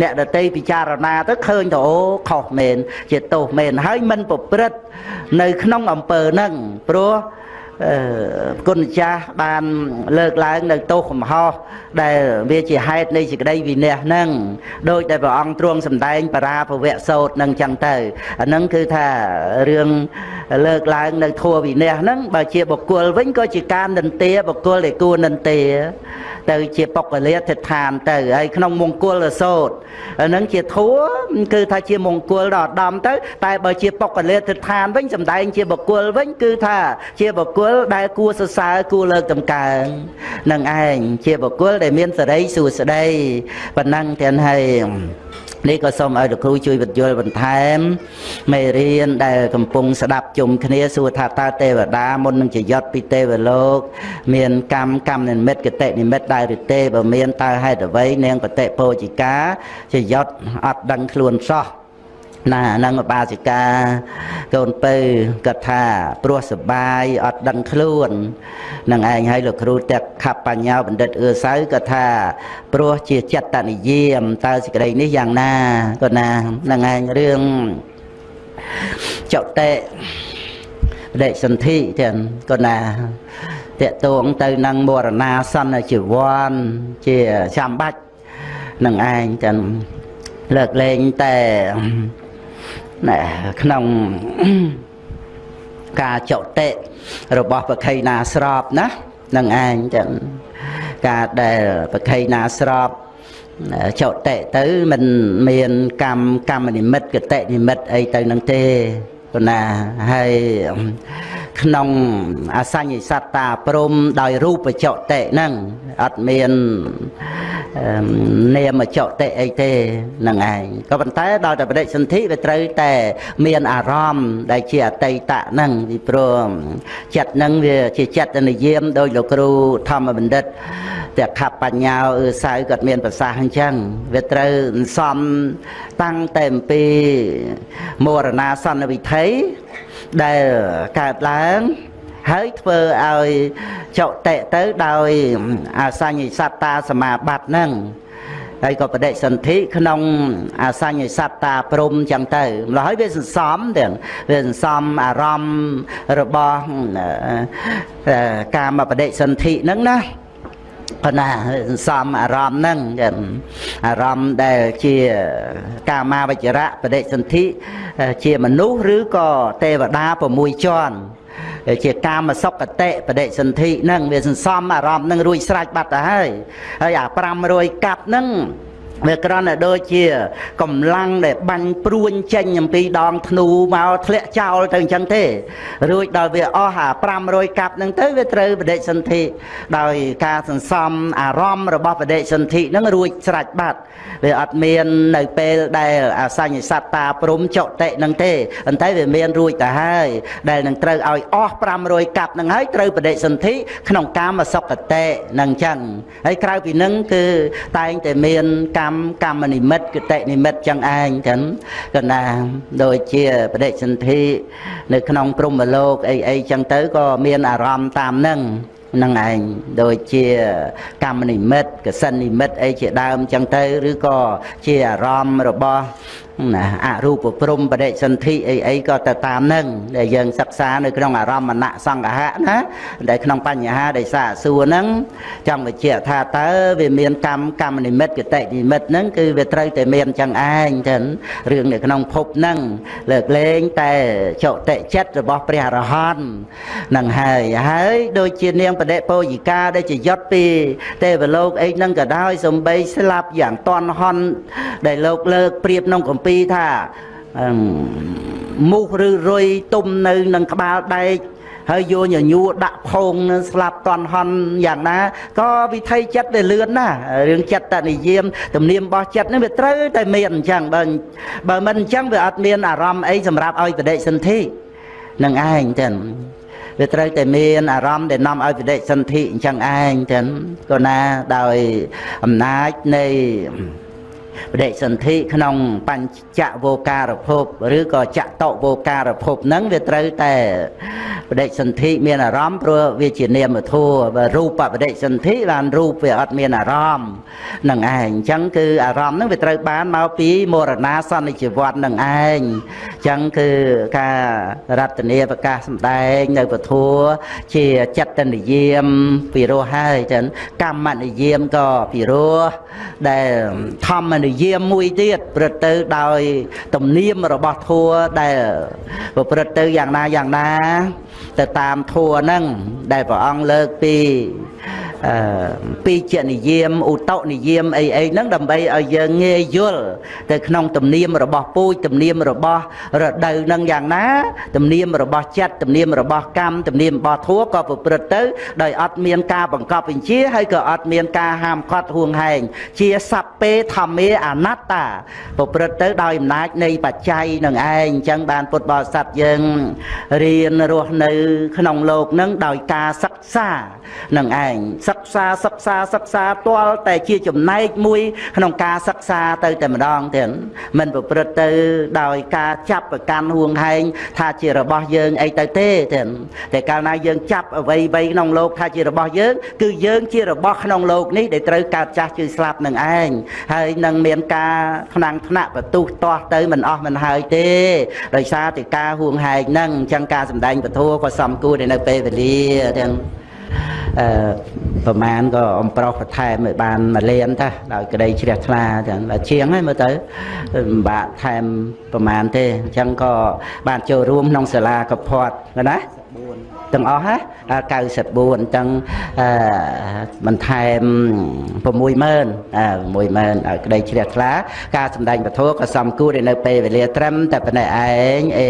អ្នកដតីពិចារណាទៅឃើញទៅអូខុសមែនជាទោសមែនហើយមិនប្រព្រឹត្តនៅក្នុងអំពើហ្នឹងព្រោះ គុណចាស់បានលើកឡើងនៅទោសកំហុសដែលវាជាហេតុនៃសេចក្តីវិន័យហ្នឹងដោយតែព្រះអង្គទ្រង់សម្ដែងបរាភវៈសោតហ្នឹងចឹងទៅអាហ្នឹងគឺថារឿងលើកឡើងនៅធัวវិន័យហ្នឹងបើជាបុគ្គលវិញក៏ជាការនិន្ទាបុគ្គលដែលគួរនិន្ទាទៅជាបុគ្គលាធិដ្ឋានទៅហើយក្នុងមង្គលសោតហ្នឹងជាធัวគឺថាជាមង្គលដល់ឧត្តមទៅ តែបើជាបុគ្គលាធិដ្ឋានវិញសំដែងជាបុគ្គលវិញគឺថា ជាបុគ្គលដែលគួរសរសើរគួរលើកតម្កើងនឹងឯងជាបុគ្គលដែលមានសេរីសួស្តីប៉ុណ្ណឹងទាំងហើយ នេះក៏សូមឲ្យលោកគ្រូជួយបញ្យល់បន្ថែមមេរៀនដែលកំពុងស្ដាប់ជុំគ្នាសួរថាតើទេវតាមុននឹងជាយត់ពីទេវលោក មានកម្មកម្មនិមិត្តកតិនិមិត្តដែរឬទេបើមានតើហេតុអ្វីនាងបតិពោជិកាជាយត់អត់ដឹងខ្លួនសោះ ណានឹងបាសិកាកូនពៅគាត់ថាព្រោះសបាយអត់ដឹងខ្លួននឹងឯងឲ្យលោកគ្រូតែខបបញ្ញាបណ្ឌិតអឿសៅគាត់ថាព្រោះជាចិត្តនិយាមតើសេចក្តីនេះយ៉ាងណាគាត់ណានឹងឯងរឿងចុតិបដិសន្ធិទាំងគាត់ណាតកតងទៅនឹងមរណាសន្នជីវ័នជាចាំបាច់នឹងឯងទាំងលើកលែងតែ ណាក្នុងការចុតិរបស់ប្រខៃណាស្របណានឹងឯងចឹងការដែលប្រខៃណាស្របចុតិទៅមិនមានកម្មកម្មនិមិត្តកតិនិមិត្តអីទៅនឹងទេប៉ុណ្ណាហើយ ក្នុងអសញ្ញសត្តាព្រមដោយរូបចតិហ្នឹងអត់មាននាមចតិអីទេហ្នឹងឯងក៏ប៉ុន្តែដល់តែបដិសន្ធិវាត្រូវតែ មានអារម្មណ៍ដែលជាអតីតហ្នឹងពីព្រោះចិត្តហ្នឹងវាជាចិត្តនិយមដោយលោកគ្រូធម្មបណ្ឌិតតែខបបញ្ញោអឺសៅគាត់មានប្រសាសន៍អញ្ចឹងវាត្រូវសំតាំងតែអំពីមរណាសន្នវិថី ដែលកើតឡើងហើយធ្វើឲ្យចុតិទៅដោយអសញ្ញសត្តាសមាបត្តិហ្នឹងហើយក៏បដិសន្ធិក្នុងអសញ្ញសត្តាព្រំចឹងទៅម្ល៉េះហើយវាសន្សំទាំងវាសន្សំអារម្មណ៍របស់កាមបដិសន្ធិហ្នឹងណា ប៉ុន្តែសំអារម្មណ៍ហ្នឹងអារម្មណ៍ដែលជាកាមាវចរៈបដិសន្ធិជាមនុស្សឬក៏ទេវតា6ជាន់ជាកាមសុគតិបដិសន្ធិហ្នឹងវាសន្សំអារម្មណ៍ហ្នឹងរួចស្រេចបាត់ទៅហើយហើយអា500កាប់ហ្នឹង វាគ្រាន់តែដូចជាកម្លាំងដែលបាញ់ព្រួញចេញអំពីដងធ្នូមកធ្លាក់ចោលទៅអញ្ចឹងទេរួចដល់វាអស់អា500កាប់ហ្នឹងទៅវាត្រូវបដិសន្ធិដោយការសន្សំអារម្មណ៍របស់បដិសន្ធិហ្នឹងរួចស្រេចបាត់វាអត់មាននៅពេលដែលអសញ្ញសត្តាព្រំចុតិហ្នឹងទេប៉ុន្តែវាមានរួចទៅហើយដែលនឹងត្រូវឲ្យអស់500កាប់ហ្នឹងហើយត្រូវបដិសន្ធិក្នុងកាមសុគតិហ្នឹងអញ្ចឹងហើយក្រៅពីហ្នឹងគឺតែងតែមានកម្មកម្មកម្មនិមិត្តគតិនិមិត្តចឹងឯងចឹងកណាដូចជាបដិសន្ធិនៅក្នុងព្រំលោកអីអីចឹងទៅក៏មានអារម្មណ៍តាមនឹងនឹងឯងដូចជាកម្មនិមិត្តកសិននិមិត្តអីជាដើមចឹងទៅ ឬក៏ជាអារម្មណ៍របស់ ណាអរូបព្រំបដិសន្ធិអីអីក៏ទៅតាមនឹងដែលយើងសិក្សានៅក្នុងអារម្មណ៍សង្កហៈណាដែលក្នុងបញ្ហាដែលសាកសួរហ្នឹងចង់បញ្ជាក់ថាតើវាមានកម្មកម្មនិមិត្តកតិនិមិត្តហ្នឹងគឺវាត្រូវតែមានចឹងឯងចឹងរឿងនៅក្នុងភពហ្នឹងលើកលែងតែចុតិចិត្តរបស់ព្រះអរហន្តនឹងហើយហើយដូចជានាងបដិពោយិកាដែលជាយុត្តពីទេវលោកអីហ្នឹងក៏ដោយសំបីស្លាប់យ៉ាងតន់ហន់ដែលលោកលើកប្រៀបក្នុងកំពីថាមូសឬរុយទុំនៅនឹងក្បាលដែកហើយយកញញួរដាក់ផោងស្លាប់តន់ហន់យ៉ាងណាក៏វិធីចិត្តវាលឿនណារឿងចិត្តតនិយមទំនៀមរបស់ចិត្តនេះវាត្រូវតែមានអញ្ចឹងបើបើមិនអញ្ចឹងវាអត់មានអារម្មណ៍អីសម្រាប់ឲ្យបដិសន្ធិនឹងឯងចឹងវាត្រូវតែមានអារម្មណ៍ដែលនាំឲ្យបដិសន្ធិអញ្ចឹងឯងចឹងក៏ណាដោយអំណាចនៃ បដិសន្ធិក្នុងបញ្ចវោការភពឬក៏ចតវោការភពហ្នឹងវាត្រូវតែបដិសន្ធិមានអារម្មណ៍ព្រោះវាជានាមធัวបើរូបបដិសន្ធិបានរូបវាអត់មានអារម្មណ៍នឹងឯងអញ្ចឹងគឺអារម្មណ៍ហ្នឹងវាត្រូវបានមកពីមរណាសន្និជីវ័តនឹងឯងអញ្ចឹងគឺការរតនាប្រកាសសម្ដែងនៅពធัวជាចិត្តនិយាមពីរោះហើយចឹងកម្មនិយាមក៏ពីរោះដែលធម្មនិយាមមួយទៀតប្រព្រឹត្តទៅដោយទំនៀមរបស់ធัวដែលប្រព្រឹត្តទៅយ៉ាងណាយ៉ាងណាទៅតាមធัวហ្នឹងដែលព្រះអង្គលើកពីអឺពីចនិយាមឧតុនិយាមអីអីហ្នឹងដើម្បីឲ្យយើងងាយយល់ទៅក្នុងទំនៀមរបស់ពូជទំនៀមរបស់រដូវហ្នឹងយ៉ាងណាទំនៀមរបស់ចិត្តទំនៀមរបស់កម្មទំនៀមរបស់ធัวក៏ប្រព្រឹត្តទៅដោយអត់មានការបង្កប់បញ្ជាហើយក៏អត់មានការហាមឃាត់ហួងហែងជាសัพពេធម្មេ អនត្តាប្រព្រឹត្តទៅដោយអំណាចនៃបច្ច័យនឹងឯងអញ្ចឹងបានពុទ្ធបរិស័ទយើងរៀនរស់នៅ ក្នុងលោកនឹងដោយការសិក្សានឹងឯងសិក្សាសិក្សាសិក្សាទាល់តែជាចំណែកមួយ ក្នុងការសិក្សាទៅតែម្ដងទៀតមិនប្រព្រឹត្តទៅដោយការចាប់ប្រកាន់ហួងហែងថាជារបស់យើងអីទៅទេទៀតតែកាលណាយើងចាប់អ្វីអ្វីក្នុងលោកថាជារបស់យើង គឺយើងជារបស់ក្នុងលោកនេះដែលត្រូវកើតចាស់ជឺស្លាប់នឹងឯងហើយនឹងមានការថ្នាំងថ្នាក់បន្ទុះទាស់ទៅមិនអស់មិនហើយទេដោយសារតែការហួងហែងហ្នឹងអញ្ចឹងការសម្ដែងពធក៏សំគួរនៅពេលវេលាទាំងអឺប្រមាណក៏អំប្រុសបន្ថែមឲ្យបានមួយលានតាដោយក្តីជ្រះថ្លាចឹងដល់ជាងហើយមើលទៅពិបាកថែមប្រមាណទេអញ្ចឹងក៏បានចូលរួមក្នុងសាលាកផាត់ណា ទាំងអស់ណា94អញ្ចឹងអឺបន្ថែម60000អឺ60000ឲ្យក្តីជ្រះថ្លាការសម្ដែងពធក៏សំគួរនៅពេលវេលាត្រឹមតែប៉ុណ្ណេះឯងអេ